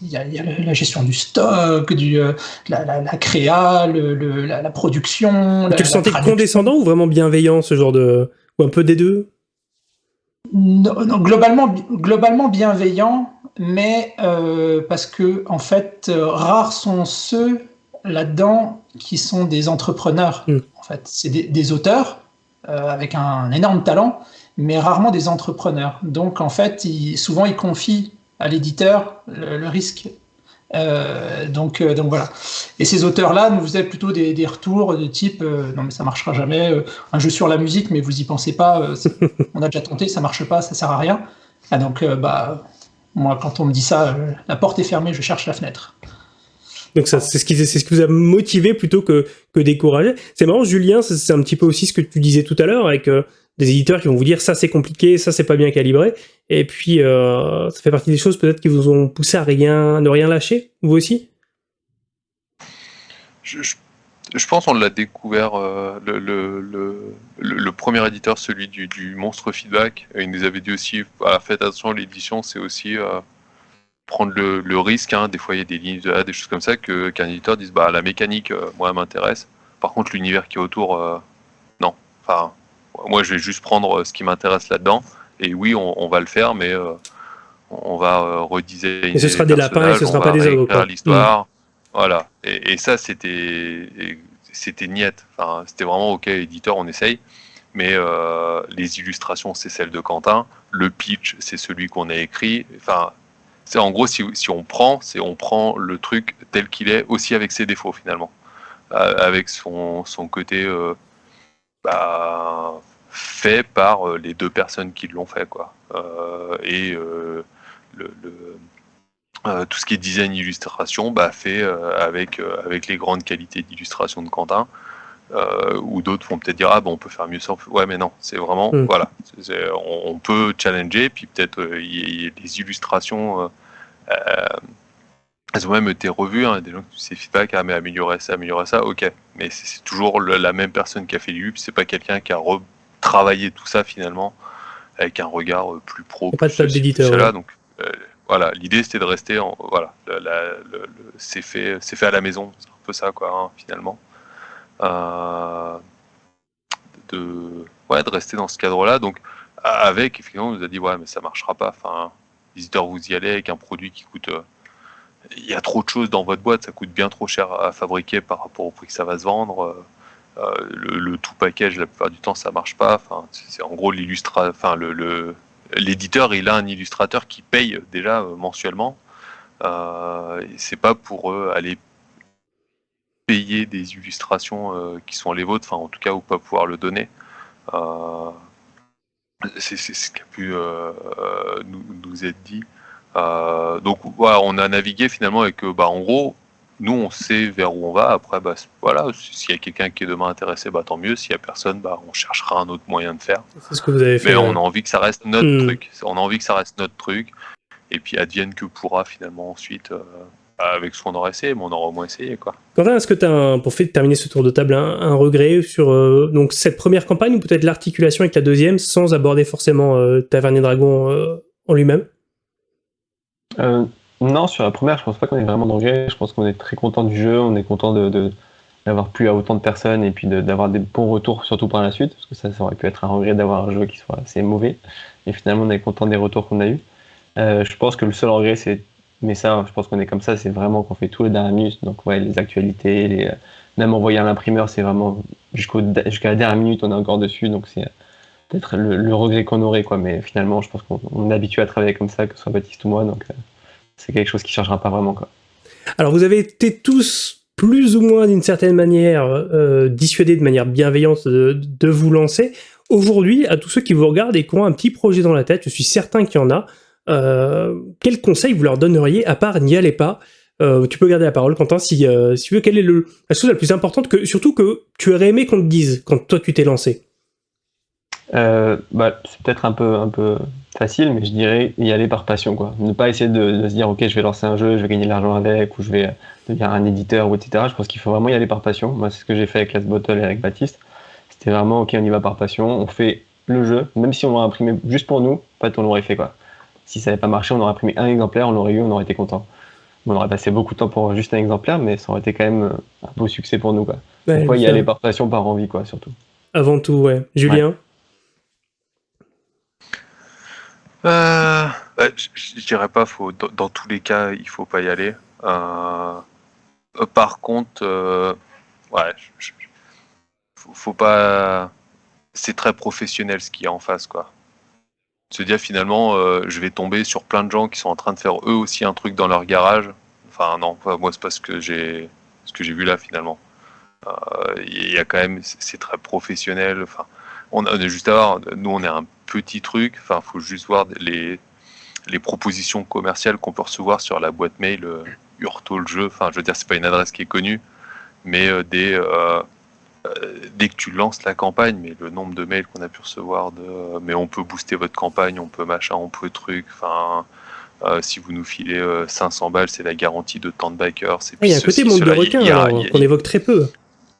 il y, a, la gestion du stock, du, euh, la, la, la, créa, le, la, production. Tu le sentais condescendant ou vraiment bienveillant, ce genre de, ou un peu des deux? Non, globalement, globalement bienveillant. mais euh, parce que en fait, euh, rares sont ceux là-dedans qui sont des entrepreneurs. Mm. En fait, c'est des, des auteurs euh, avec un énorme talent, mais rarement des entrepreneurs. Donc en fait, ils- souvent ils confient à l'éditeur le, le risque. Euh, donc, euh, donc voilà. Et ces auteurs-là nous faisaient plutôt des, des retours de type euh, non mais ça marchera jamais. euh, un jeu sur la musique, mais vous y pensez pas. euh, on a déjà tenté, ça marche pas, ça sert à rien. Ah, donc euh, bah moi quand on me dit ça, euh, la porte est fermée, je cherche la fenêtre. Donc c'est ce qui, c'est ce qui vous a motivé plutôt que, que découragé. C'est marrant, Julien, c'est- un petit peu aussi ce que tu disais tout à l'heure avec euh, des éditeurs qui vont vous dire ça c'est compliqué, ça c'est pas bien calibré. Et puis euh, ça fait partie des choses peut-être qui vous ont poussé à rien, ne rien lâcher, vous aussi? Je, pense qu'on l'a découvert, euh, le, premier éditeur, celui du, Monstre Feedback, il nous avait dit aussi, faites attention, l'édition, c'est aussi prendre le, le risque, hein, des fois il y a des lignes de A, des choses comme ça, que- qu'un éditeur dise, bah la mécanique, euh, moi, m'intéresse, par contre l'univers qui est autour, euh, non. Enfin, moi je vais juste prendre euh, ce qui m'intéresse là-dedans, et oui, on, on va le faire, mais euh, on va redesigner Et ce sera des lapins et ce sera pas des ogres, l'histoire. Voilà. Et, et ça, c'était, c'était niette. Enfin, c'était vraiment ok, éditeur, on essaye. Mais les illustrations, c'est celle de Quentin. Le pitch, c'est celui qu'on a écrit. Enfin, c'est en gros, si, on prend, c'est on prend le truc tel qu'il est, aussi avec ses défauts finalement, Euh, avec son, son côté euh, bah, fait par euh, les deux personnes qui l'ont fait, quoi. Et le, tout ce qui est design illustration, bah, fait avec, avec les grandes qualités d'illustration de Quentin. Euh, ou d'autres vont peut-être dire ah bon on peut faire mieux ça ouais mais non c'est vraiment Mm. voilà. On, on peut challenger puis peut-être euh, il y, a- il y a des illustrations euh, euh, elles ont même été revues hein, des gens qui feedback ah mais améliorer ça améliorer ça ok. Mais c'est toujours le- la même personne qui a fait l'illup c'est pas quelqu'un qui a retravaillé tout ça finalement avec un regard plus pro pas de table d'éditeur, ouais. donc voilà l'idée c'était de rester en voilà c'est fait c'est fait à la maison c'est un peu ça quoi hein, finalement de ouais de rester dans ce cadre là donc avec effectivement on nous a dit ouais mais ça marchera pas. Enfin visiteur vous y allez avec un produit qui coûte euh, il y a trop de choses dans votre boîte ça coûte bien trop cher à fabriquer par rapport au prix que ça va se vendre. Euh, euh, le, tout package la plupart du temps ça marche pas. Enfin c'est en gros l'illustra enfin le, l'éditeur il a un illustrateur qui paye déjà euh, mensuellement. Euh, c'est pas pour aller payer des illustrations euh, qui sont les vôtres, enfin en tout cas ou pas pouvoir le donner. Euh, c'est ce qui a pu euh, nous, nous être dit. Donc voilà, on a navigué finalement avec, bah, en gros, nous on sait vers où on va. Après, bah, voilà, s'il y a quelqu'un qui est demain intéressé, bah, tant mieux. S'il y a personne, bah, on cherchera un autre moyen de faire. C'est ce que vous avez fait. Mais on a envie que ça reste notre Hmm. truc. On a envie que ça reste notre truc. Et puis advienne que pourra finalement ensuite euh, avec ce qu'on aura essayé, mais on aura au moins essayé quoi. Quentin, est-ce que tu as, pour fait- terminer ce tour de table, un, un regret sur euh, donc cette première campagne ou peut-être l'articulation avec la deuxième sans aborder forcément euh, Tavernier Dragon euh, en lui-même? Euh, non, sur la première, je pense pas qu'on ait vraiment de regrets. Je pense qu'on est très content du jeu, on est content de, de- d'avoir plu à autant de personnes et puis de- d'avoir des bons retours, surtout par la suite, parce que ça, ça aurait pu être un regret d'avoir un jeu qui soit assez mauvais. Et finalement, on est content des retours qu'on a eus. Euh, je pense que le seul regret, c'est, mais ça, je pense qu'on est comme ça, c'est vraiment qu'on fait tout le dernier minute. Donc, ouais, les actualités, euh, même envoyer à l'imprimeur, c'est vraiment jusqu'à la dernière minute, on est encore dessus. Donc, c'est peut-être le, regret qu'on aurait, quoi. Mais finalement, je pense qu'on on est habitué à travailler comme ça, que ce soit Baptiste ou moi. Donc, euh, c'est quelque chose qui changera pas vraiment. Alors vous avez été tous plus ou moins d'une certaine manière euh, dissuadés de manière bienveillante de, de vous lancer. Aujourd'hui, à tous ceux qui vous regardent et qui ont un petit projet dans la tête, je suis certain qu'il y en a, euh, quel conseil vous leur donneriez à part n'y allez pas? Euh, Tu peux garder la parole, Quentin, si, euh, si tu veux. Quelle est le, la chose la plus importante que, surtout que tu aurais aimé qu'on te dise quand toi tu t'es lancé? Euh, bah, c'est peut-être un peu, un peu facile, mais je dirais y aller par passion. Quoi. Ne pas essayer de, se dire, OK, je vais lancer un jeu, je vais gagner de l'argent avec, ou je vais devenir un éditeur, ou etc. Je pense qu'il faut vraiment y aller par passion. Moi, c'est ce que j'ai fait avec Last Bottle et avec Baptiste. C'était vraiment, OK, on y va par passion, on fait le jeu, même si on l'aurait imprimé juste pour nous, en fait, on l'aurait fait. Quoi. Si ça n'avait pas marché, on aurait imprimé un exemplaire, on l'aurait eu, on aurait été content. On aurait passé beaucoup de temps pour juste un exemplaire, mais ça aurait été quand même un beau succès pour nous. Quoi. Ouais, Pourquoi y ça, aller par passion, par envie, quoi, surtout. Avant tout, ouais. Julien Euh, Ouais, je, je dirais pas, faut, dans, dans tous les cas, il faut pas y aller. Euh, euh, par contre, euh, ouais, je- je- faut, faut pas. C'est très professionnel ce qu'il y a en face, quoi. Se dire finalement, euh, je vais tomber sur plein de gens qui sont en train de faire eux aussi un truc dans leur garage. Enfin non, moi c'est pas ce que j'ai, ce que j'ai vu là finalement. Euh, Il y a quand même, c'est très professionnel. Enfin, on a juste à voir. Nous, on est un petit truc. Enfin, faut juste voir les les propositions commerciales qu'on peut recevoir sur la boîte mail euh, Urto le jeu. Enfin, je veux dire, c'est pas une adresse qui est connue, mais des dès que tu lances la campagne, mais le nombre de mails qu'on a pu recevoir de euh, mais on peut booster votre campagne, on peut machin, on peut truc. Enfin, euh, si vous nous filez euh, 500 balles, c'est la garantie de tant de backers. Ah, Il y a un côté monde de y a- qu'on évoque très peu.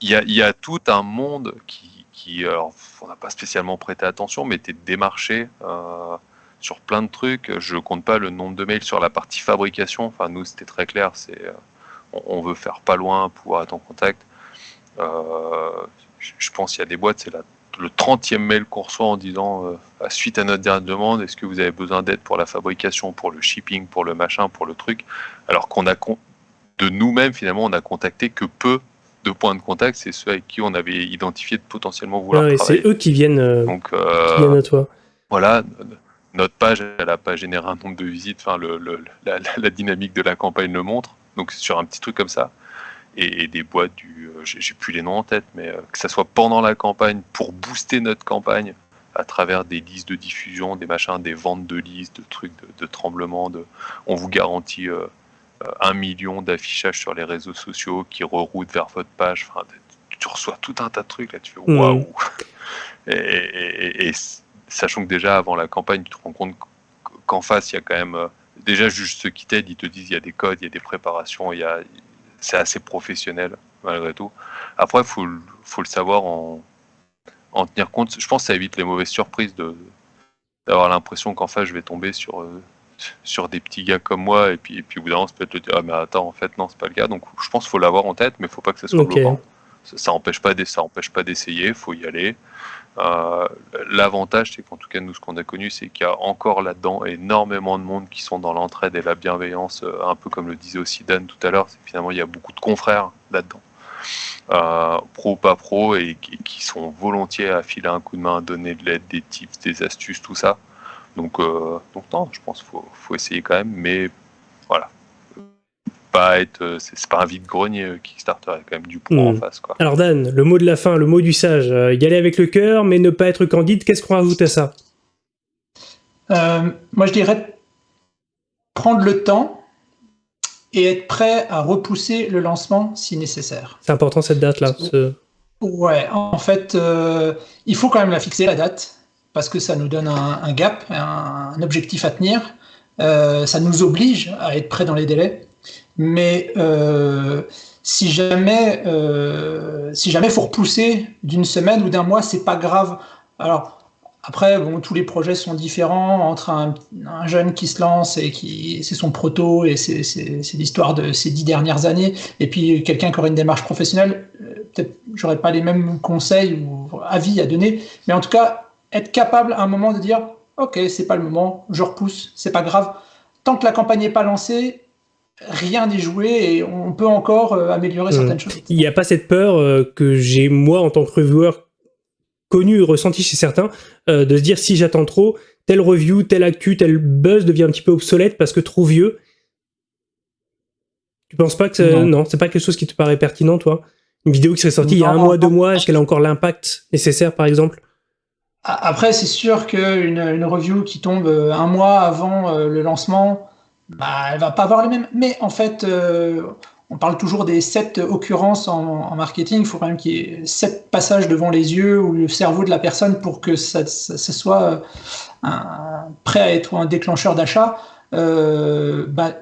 il y a, il y a tout un monde qui, qui alors, on n'a pas spécialement prêté attention, mais t'es démarché euh, sur plein de trucs. Je compte pas le nombre de mails sur la partie fabrication. Enfin, nous, c'était très clair. C'est, euh, on, on veut faire pas loin, pouvoir être en contact. Euh, je, pense qu'il y a des boîtes, c'est le 30e mail qu'on reçoit en disant, euh, à suite à notre dernière demande, est-ce que vous avez besoin d'aide pour la fabrication, pour le shipping, pour le machin, pour le truc? Alors qu'on a, con- de nous-mêmes, finalement, on a contacté que peu de points de contact, c'est ceux avec qui on avait identifié de potentiellement vouloir Ouais, travailler. c'est eux qui viennent, euh, Donc qui euh, viennent à toi. voilà, notre page, elle n'a pas généré un nombre de visites, enfin le, le- la, la- la dynamique de la campagne le montre. Donc sur un petit truc comme ça, et, et des boîtes du, euh, j'ai plus les noms en tête, mais euh, que ça soit pendant la campagne pour booster notre campagne à travers des listes de diffusion, des machins, des ventes de listes, de trucs, de, de tremblements, de, on vous garantit euh, un million d'affichages sur les réseaux sociaux qui reroutent vers votre page. Enfin, tu- reçois tout un tas de trucs là, tu fais Mhm. waouh. Et, et- et- et sachant que déjà avant la campagne, tu te rends compte qu'en face, il y a quand même déjà juste ceux qui t'aident, ils te disent il y a des codes, il y a des préparations, il y a c'est assez professionnel malgré tout. Après, faut le- faut le savoir en en tenir compte. Je pense que ça évite les mauvaises surprises de d'avoir l'impression qu'en face je vais tomber sur euh, sur des petits gars comme moi et puis et puis au bout d'un moment ça peut être le dire ah mais attends en fait non c'est pas le cas donc je pense qu'il faut l'avoir en tête mais il faut pas que ça soit Ok. bloquant ça, ça empêche pas d'essayer faut y aller l'avantage c'est qu'en tout cas nous ce qu'on a connu c'est qu'il y a encore là-dedans énormément de monde qui sont dans l'entraide et la bienveillance euh, un peu comme le disait aussi Dan tout à l'heure c'est finalement il y a beaucoup de confrères là-dedans euh, pro ou pas pro et qui, sont volontiers à filer un coup de main, à donner de l'aide, des tips, des astuces, tout ça. Donc, euh, non, je pense qu'il faut, faut essayer quand même, mais. Pas être, euh, c'est pas un vide-grenier euh, Kickstarter, il y a quand même du poids en Mm. face. Quoi. Alors Dan, le mot de la fin, le mot du sage, euh, y aller avec le cœur, mais ne pas être candide, qu'est-ce qu'on rajoute à ça? Euh, moi, je dirais prendre le temps et être prêt à repousser le lancement si nécessaire. C'est important cette date-là. ce- Ouais, en fait, euh, il faut quand même la fixer, la date, parce que ça nous donne un, un gap, un, un objectif à tenir. Euh, ça nous oblige à être prêt dans les délais. Mais euh, si jamais euh, si faut repousser d'une semaine ou d'un mois, c'est pas grave. Alors après, bon, tous les projets sont différents entre un, un jeune qui se lance et qui c'est son proto et c'est l'histoire de ces dix dernières années, et puis quelqu'un qui aurait une démarche professionnelle. euh, Peut-être j'aurais pas les mêmes conseils ou avis à donner, mais en tout cas être capable à un moment de dire ok c'est pas le moment, je repousse, c'est pas grave. Tant que la campagne n'est pas lancée, rien n'est joué et on peut encore euh, améliorer Mm. certaines choses. Il n'y a pas cette peur euh, que j'ai, moi, en tant que reviewer, connu, ressenti chez certains, euh, de se dire si j'attends trop, tel review, tel actu, tel buzz devient un petit peu obsolète parce que trop vieux. Tu penses pas que c'est... Non. non, c'est pas quelque chose qui te paraît pertinent, toi? Une vidéo qui serait sortie il y a un Non. mois, deux mois, est-ce qu'elle a encore l'impact nécessaire, par exemple? Après, c'est sûr qu'une une review qui tombe un mois avant le lancement, bah, elle va pas avoir le même. Mais en fait, euh, on parle toujours des sept occurrences en, en marketing. Il faut quand même qu'il y ait sept passages devant les yeux ou le cerveau de la personne pour que ça, ça- ça soit euh, un- prêt à être un déclencheur d'achat. Euh, bah,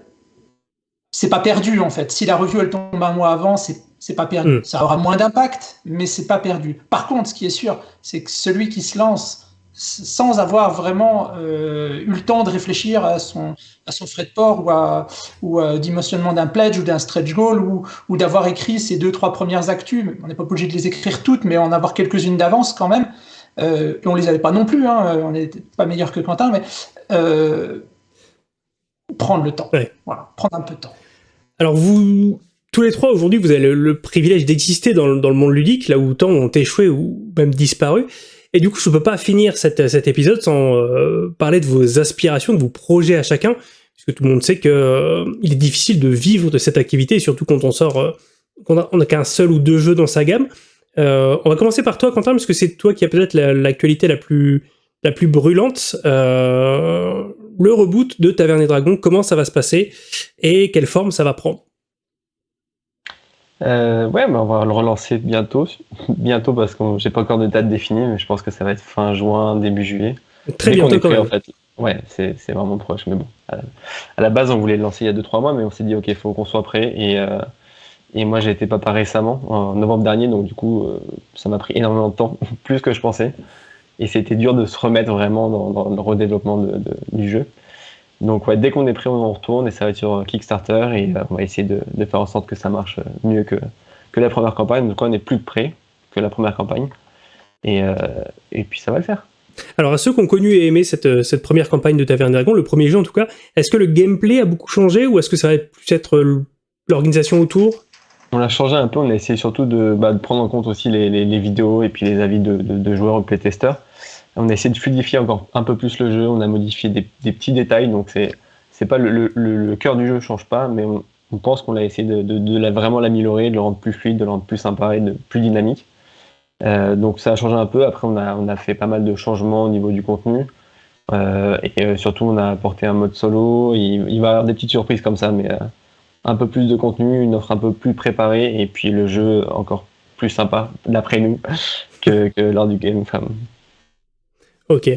c'est pas perdu en fait. Si la review elle tombe un mois avant, c'est c'est pas perdu. Mm. Ça aura moins d'impact, mais c'est pas perdu. Par contre, ce qui est sûr, c'est que celui qui se lance sans avoir vraiment euh, eu le temps de réfléchir à son, à son frais de port ou à, ou à dimensionnement d'un pledge ou d'un stretch goal ou, ou d'avoir écrit ces deux, trois premières actus. On n'est pas obligé de les écrire toutes, mais en avoir quelques-unes d'avance quand même. Euh, on les avait pas non plus, hein, on n'était pas meilleur que Quentin, mais euh, prendre le temps. Ouais. Voilà, prendre un peu de temps. Alors vous, tous les trois aujourd'hui, vous avez le, le privilège d'exister dans, dans le monde ludique, là où tant ont échoué ou même disparu. Et du coup, je ne peux pas finir cet épisode sans euh, parler de vos aspirations, de vos projets à chacun, puisque tout le monde sait que euh, il est difficile de vivre de cette activité, surtout quand on sort, euh, on qu'un seul ou deux jeux dans sa gamme. Euh, on va commencer par toi, Quentin, parce que c'est toi qui as peut-être la- l'actualité la plus la plus brûlante. Le reboot de Taverne et Dragon, comment ça va se passer et quelle forme ça va prendre? Euh, ouais, bah, on va le relancer bientôt. Bientôt parce que j'ai pas encore de date définie, mais je pense que ça va être fin juin, début juillet. Très Dès bientôt quand prêt, même. en fait. Ouais, c'est vraiment proche, mais bon. À la, à la base, on voulait le lancer il y a 2-3 mois, mais on s'est dit, ok, il faut qu'on soit prêt. Et, euh, et moi, j'ai été papa récemment, en novembre dernier, donc du coup, euh, ça m'a pris énormément de temps, plus que je pensais. Et c'était dur de se remettre vraiment dans, dans le redéveloppement de- de- du jeu. Donc, ouais, dès qu'on est prêt, on en retourne et ça va être sur Kickstarter et euh, on va essayer de, de faire en sorte que ça marche euh, mieux que, que la première campagne. Donc, on est plus prêt que la première campagne. Et, euh, et puis, ça va le faire. Alors à ceux qui ont connu et aimé cette, cette première campagne de Taverne Dragon, le premier jeu en tout cas, est-ce que le gameplay a beaucoup changé ou est-ce que ça va plus être l'organisation autour? On l'a changé un peu, on a essayé surtout de, bah, de prendre en compte aussi les, les- les vidéos et puis les avis de, de- de joueurs ou playtesters. On a essayé de fluidifier encore un peu plus le jeu, on a modifié des, petits détails, donc c'est pas le, cœur du jeu change pas, mais on, pense qu'on a essayé de, vraiment l'améliorer, de le rendre plus fluide, de le rendre plus sympa et de, plus dynamique. Euh, donc ça a changé un peu, après on a, on fait pas mal de changements au niveau du contenu. Euh, et euh, surtout on a apporté un mode solo, il, va y avoir des petites surprises comme ça, mais un peu plus de contenu, une offre un peu plus préparée, et puis le jeu encore plus sympa, d'après nous, que, lors du game. Ok.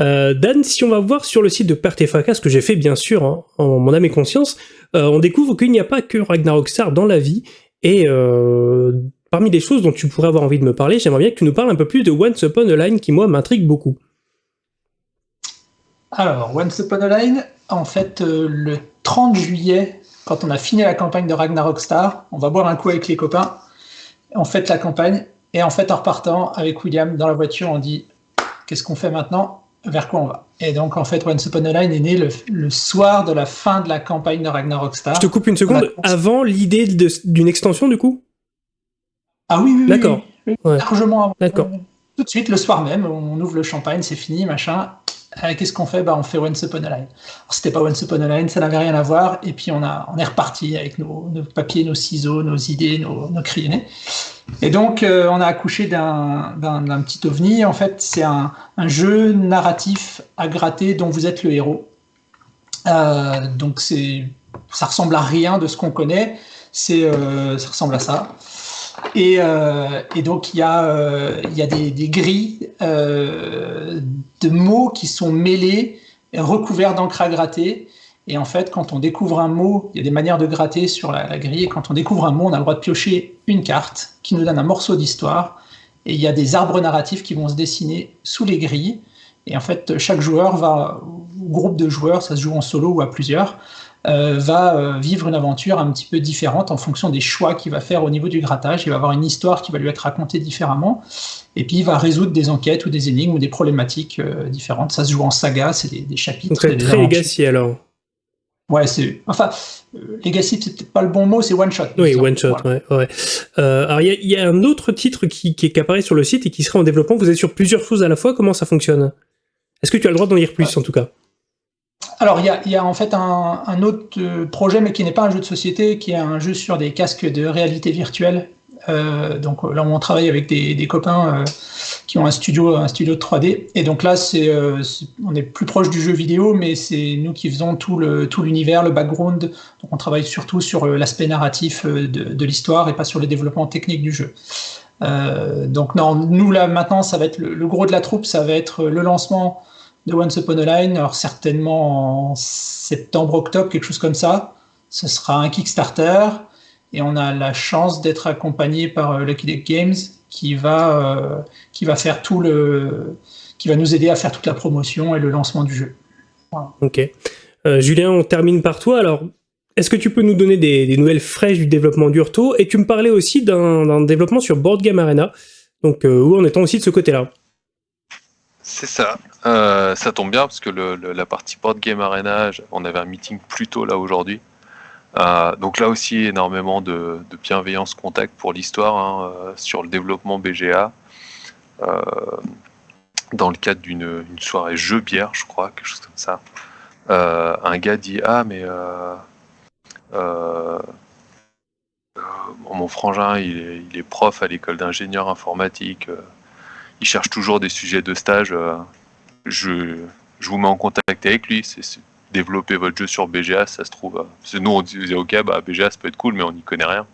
Euh, Dan, si on va voir sur le site de Perte et Fracas, ce que j'ai fait bien sûr hein, en mon âme et conscience, euh, on découvre qu'il n'y a pas que Ragnarok Star dans la vie. Et euh, parmi les choses dont tu pourrais avoir envie de me parler, j'aimerais bien que tu nous parles un peu plus de Once Upon a Line qui, moi, m'intrigue beaucoup. Alors, Once Upon a Line, en fait, le 30 juillet, quand on a fini la campagne de Ragnarok Star, on va boire un coup avec les copains, on fête la campagne, et en fait, en repartant avec William dans la voiture, on dit qu'est-ce qu'on fait maintenant? Vers quoi on va? Et donc, en fait, Once Upon a Line est né le, le soir de la fin de la campagne de Ragnarok Star. Je te coupe une seconde. Avant l'idée d'une extension, du coup? Ah oui, oui, oui, D'accord. oui, Ouais. largement avant. D'accord. Tout de suite, le soir même, on ouvre le champagne, c'est fini, machin. Euh, Qu'est-ce qu'on fait? Bah, On fait Once Upon a Line. Alors, C'était pas Once Upon a Line, ça n'avait rien à voir. Et puis on, a, on est reparti avec nos, nos papiers, nos ciseaux, nos idées, nos, nos crayonnés. Et donc, euh, on a accouché d'un petit ovni. En fait, c'est un, jeu narratif à gratter dont vous êtes le héros. Euh, donc, ça ressemble à rien de ce qu'on connaît. Euh, ça ressemble à ça. Et, euh, et donc, il y a, euh, y a des, des grilles de mots qui sont mêlés, recouverts d'encre à gratter. Et en fait, quand on découvre un mot, il y a des manières de gratter sur la, la grille. Et quand on découvre un mot, on a le droit de piocher une carte qui nous donne un morceau d'histoire. Et il y a des arbres narratifs qui vont se dessiner sous les grilles. Et en fait, chaque joueur va, ou groupe de joueurs, ça se joue en solo ou à plusieurs, euh, va euh, vivre une aventure un petit peu différente en fonction des choix qu'il va faire au niveau du grattage. Il va avoir une histoire qui va lui être racontée différemment. Et puis il va résoudre des enquêtes ou des énigmes ou des problématiques euh, différentes. Ça se joue en saga, c'est des, des chapitres. C'est des très legacy alors. Ouais, c'est. Enfin, euh, Legacy, c'est peut-être pas le bon mot, c'est one shot. Oui, one shot, ouais. ouais. Euh, alors, il y a, il y a un autre titre qui, qui, qui apparaît sur le site et qui serait en développement. Vous êtes sur plusieurs choses à la fois. Comment ça fonctionne? Est-ce que tu as le droit d'en lire plus, en tout cas? Alors, il y a, y a en fait un, un autre euh, projet, mais qui n'est pas un jeu de société, qui est un jeu sur des casques de réalité virtuelle. Euh, donc là, on travaille avec des, des copains euh, qui ont un studio, un studio de 3D. Et donc là, euh, c'est- on est plus proche du jeu vidéo, mais c'est nous qui faisons tout le tout l'univers, le background. Donc on travaille surtout sur euh, l'aspect narratif euh, de, l'histoire et pas sur les développements techniques du jeu. Donc non, nous là maintenant, ça va être le, le gros de la troupe, ça va être le lancement de Once Upon a Line, alors certainement en septembre-octobre, quelque chose comme ça. Ce sera un Kickstarter et on a la chance d'être accompagné par Lucky Duck Games qui va, euh, qui va faire tout le, qui va nous aider à faire toute la promotion et le lancement du jeu. Ok. Euh, Julien, on termine par toi. Alors, est-ce que tu peux nous donner des, des nouvelles fraîches du développement d'Urto? Et tu me parlais aussi d'un développement sur Board Game Arena. Donc, euh, où en étant aussi de ce côté-là? C'est ça. Euh, ça tombe bien parce que le, la partie Board Game Arena, on avait un meeting plus tôt là aujourd'hui. Euh, donc là aussi, énormément de, bienveillance contact pour l'histoire hein, euh, sur le développement BGA. Euh, dans le cadre d'une soirée jeu bière, je crois, quelque chose comme ça. un gars dit Ah, mais mon frangin, il est, prof à l'école d'ingénieur informatique il cherche toujours des sujets de stage. Je, je vous mets en contact avec lui. Développer votre jeu sur BGA, ça se trouve. Euh, parce que nous, on disait, ok, bah, BGA, ça peut être cool, mais on n'y connaît rien.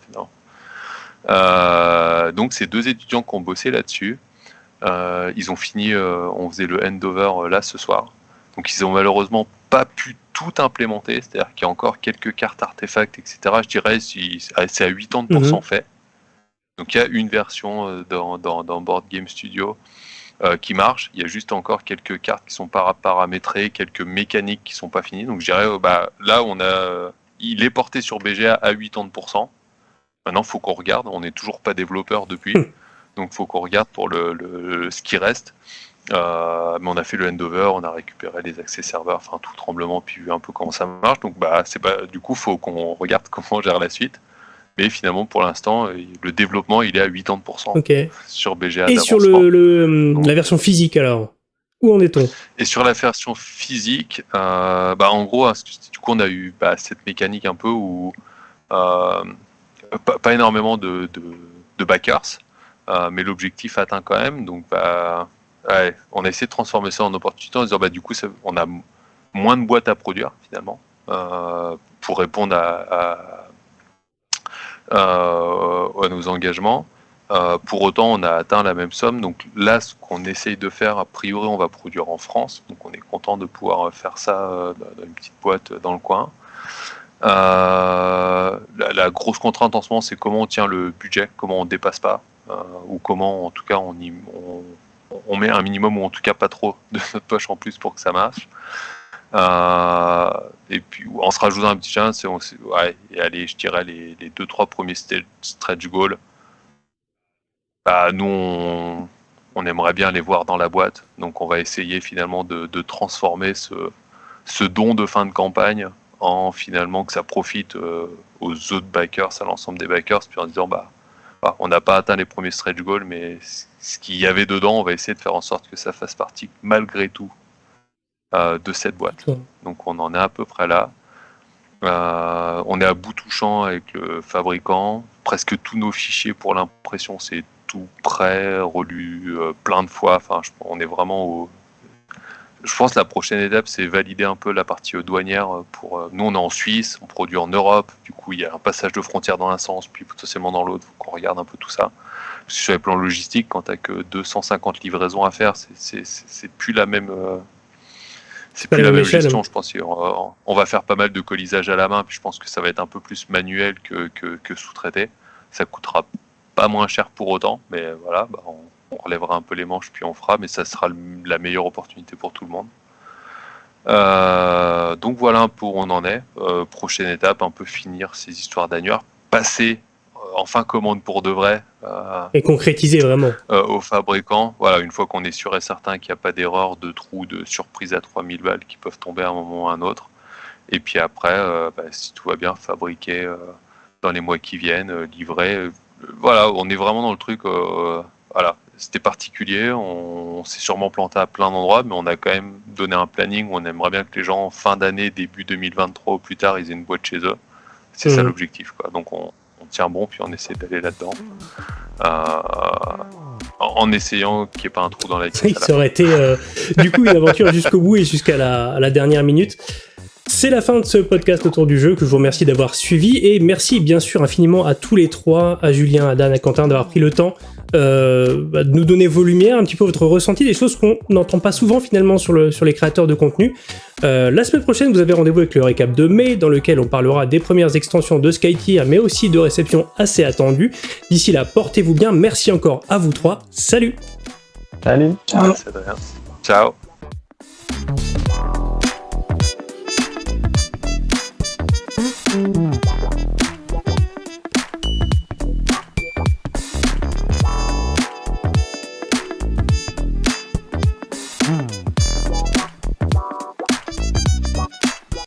Euh, donc, c'est deux étudiants qui ont bossé là-dessus. ils ont fini, on faisait le handover là ce soir. Donc, ils ont malheureusement pas pu tout implémenter, c'est-à-dire qu'il y a encore quelques cartes artefacts, etc. Je dirais c'est à 80% fait. Donc il y a une version euh, dans, dans, Board Game Studio euh, qui marche. Il y a juste encore quelques cartes qui sont paramétrées, quelques mécaniques qui sont pas finies. Donc je dirais, euh, bah, là, on a, il est porté sur BGA à 80%. Maintenant, il faut qu'on regarde. On n'est toujours pas développeur depuis. Hmm. Donc il faut qu'on regarde pour le, ce qui reste. mais on a fait le handover, on a récupéré les accès serveurs, enfin tout tremblement, puis vu un peu comment ça marche. Donc bah c'est pas du coup faut qu'on regarde comment on gère la suite. Mais finalement, pour l'instant, euh, le développement, il est à 80% sur BGA. Et sur le, la version physique, alors Où en est-on? Et sur la version physique, euh, bah, en gros, hein, du coup, on a eu bah, cette mécanique un peu où euh, pas, énormément de, de, backers, mais l'objectif atteint quand même. Donc, bah, on a essayé de transformer ça en opportunité en disant, bah, du coup, on a moins de boîtes à produire, finalement, pour répondre à à nos engagements. Euh, pour autant, on a atteint la même somme. Donc là, ce qu'on essaye de faire, a priori, on va produire en France. Donc on est content de pouvoir faire ça euh, dans une petite boîte dans le coin. la, grosse contrainte en ce moment, c'est comment on tient le budget, comment on dépasse pas, ou comment, en tout cas, on, on, met un minimum ou en tout cas pas trop de notre poche en plus pour que ça marche. Euh, et puis en se rajoutant un petit challenge, c'est ouais, et allez, je dirais les, les deux trois premiers stretch goals. Bah, nous, on, aimerait bien les voir dans la boîte, donc on va essayer finalement de, transformer ce, don de fin de campagne en finalement que ça profite euh, aux autres backers, à l'ensemble des backers, puis en disant bah, bah on n'a pas atteint les premiers stretch goals, mais ce qu'il y avait dedans, on va essayer de faire en sorte que ça fasse partie malgré tout de cette boîte. Donc on en est à peu près là. Euh, on est à bout touchant avec le fabricant. Presque tous nos fichiers pour l'impression, c'est tout prêt, relu euh, plein de fois. Enfin, on est vraiment au. Je pense que la prochaine étape, c'est valider un peu la partie douanière. Pour nous, on est en Suisse, on produit en Europe. Du coup, il y a un passage de frontière dans un sens, puis potentiellement dans l'autre. Faut qu'on regarde un peu tout ça. Parce que sur les plans logistiques, quand tu n'as que 250 livraisons à faire, c'est plus la même c'est plus la même gestion, je pense. On, va faire pas mal de colisage à la main, puis je pense que ça va être un peu plus manuel que, que, sous-traité. Ça coûtera pas moins cher pour autant, mais voilà, bah, on, relèvera un peu les manches, puis on fera, mais ça sera la meilleure opportunité pour tout le monde. Euh, donc voilà peu où on en est. Euh, prochaine étape, un peu finir ces histoires d'annuaires, passer enfin commande pour de vrai. Euh, et concrétiser vraiment. Euh, aux fabricants. Voilà, une fois qu'on est sûr et certain qu'il n'y a pas d'erreur, de trou, de surprise à 3000 balles qui peuvent tomber à un moment ou à un autre. Et puis après, euh, bah, si tout va bien, fabriquer dans les mois qui viennent, livrer. voilà, on est vraiment dans le truc. voilà, c'était particulier. On, s'est sûrement planté à plein d'endroits, mais on a quand même donné un planning où on aimerait bien que les gens, fin d'année, début 2023 ou plus tard, ils aient une boîte chez eux. C'est ça mmh. l'objectif. Quoi. Donc on, on tient bon, puis on essaie d'aller là-dedans. Euh, en essayant qu'il n'y ait pas un trou dans la tête. ça aurait été euh, du coup une aventure jusqu'au bout et jusqu'à la, dernière minute. C'est la fin de ce podcast autour du jeu que je vous remercie d'avoir suivi et merci bien sûr infiniment à tous les trois, à Julien, à Dan, à Quentin d'avoir pris le temps euh, bah, de nous donner vos lumières, un petit peu votre ressenti, des choses qu'on n'entend pas souvent finalement sur, le, sur les créateurs de contenu. Euh, la semaine prochaine, vous avez rendez-vous avec le récap de mai dans lequel on parlera des premières extensions de Skytier mais aussi de réceptions assez attendues. D'ici là, portez-vous bien, merci encore à vous trois, salut Salut Ciao, Ciao.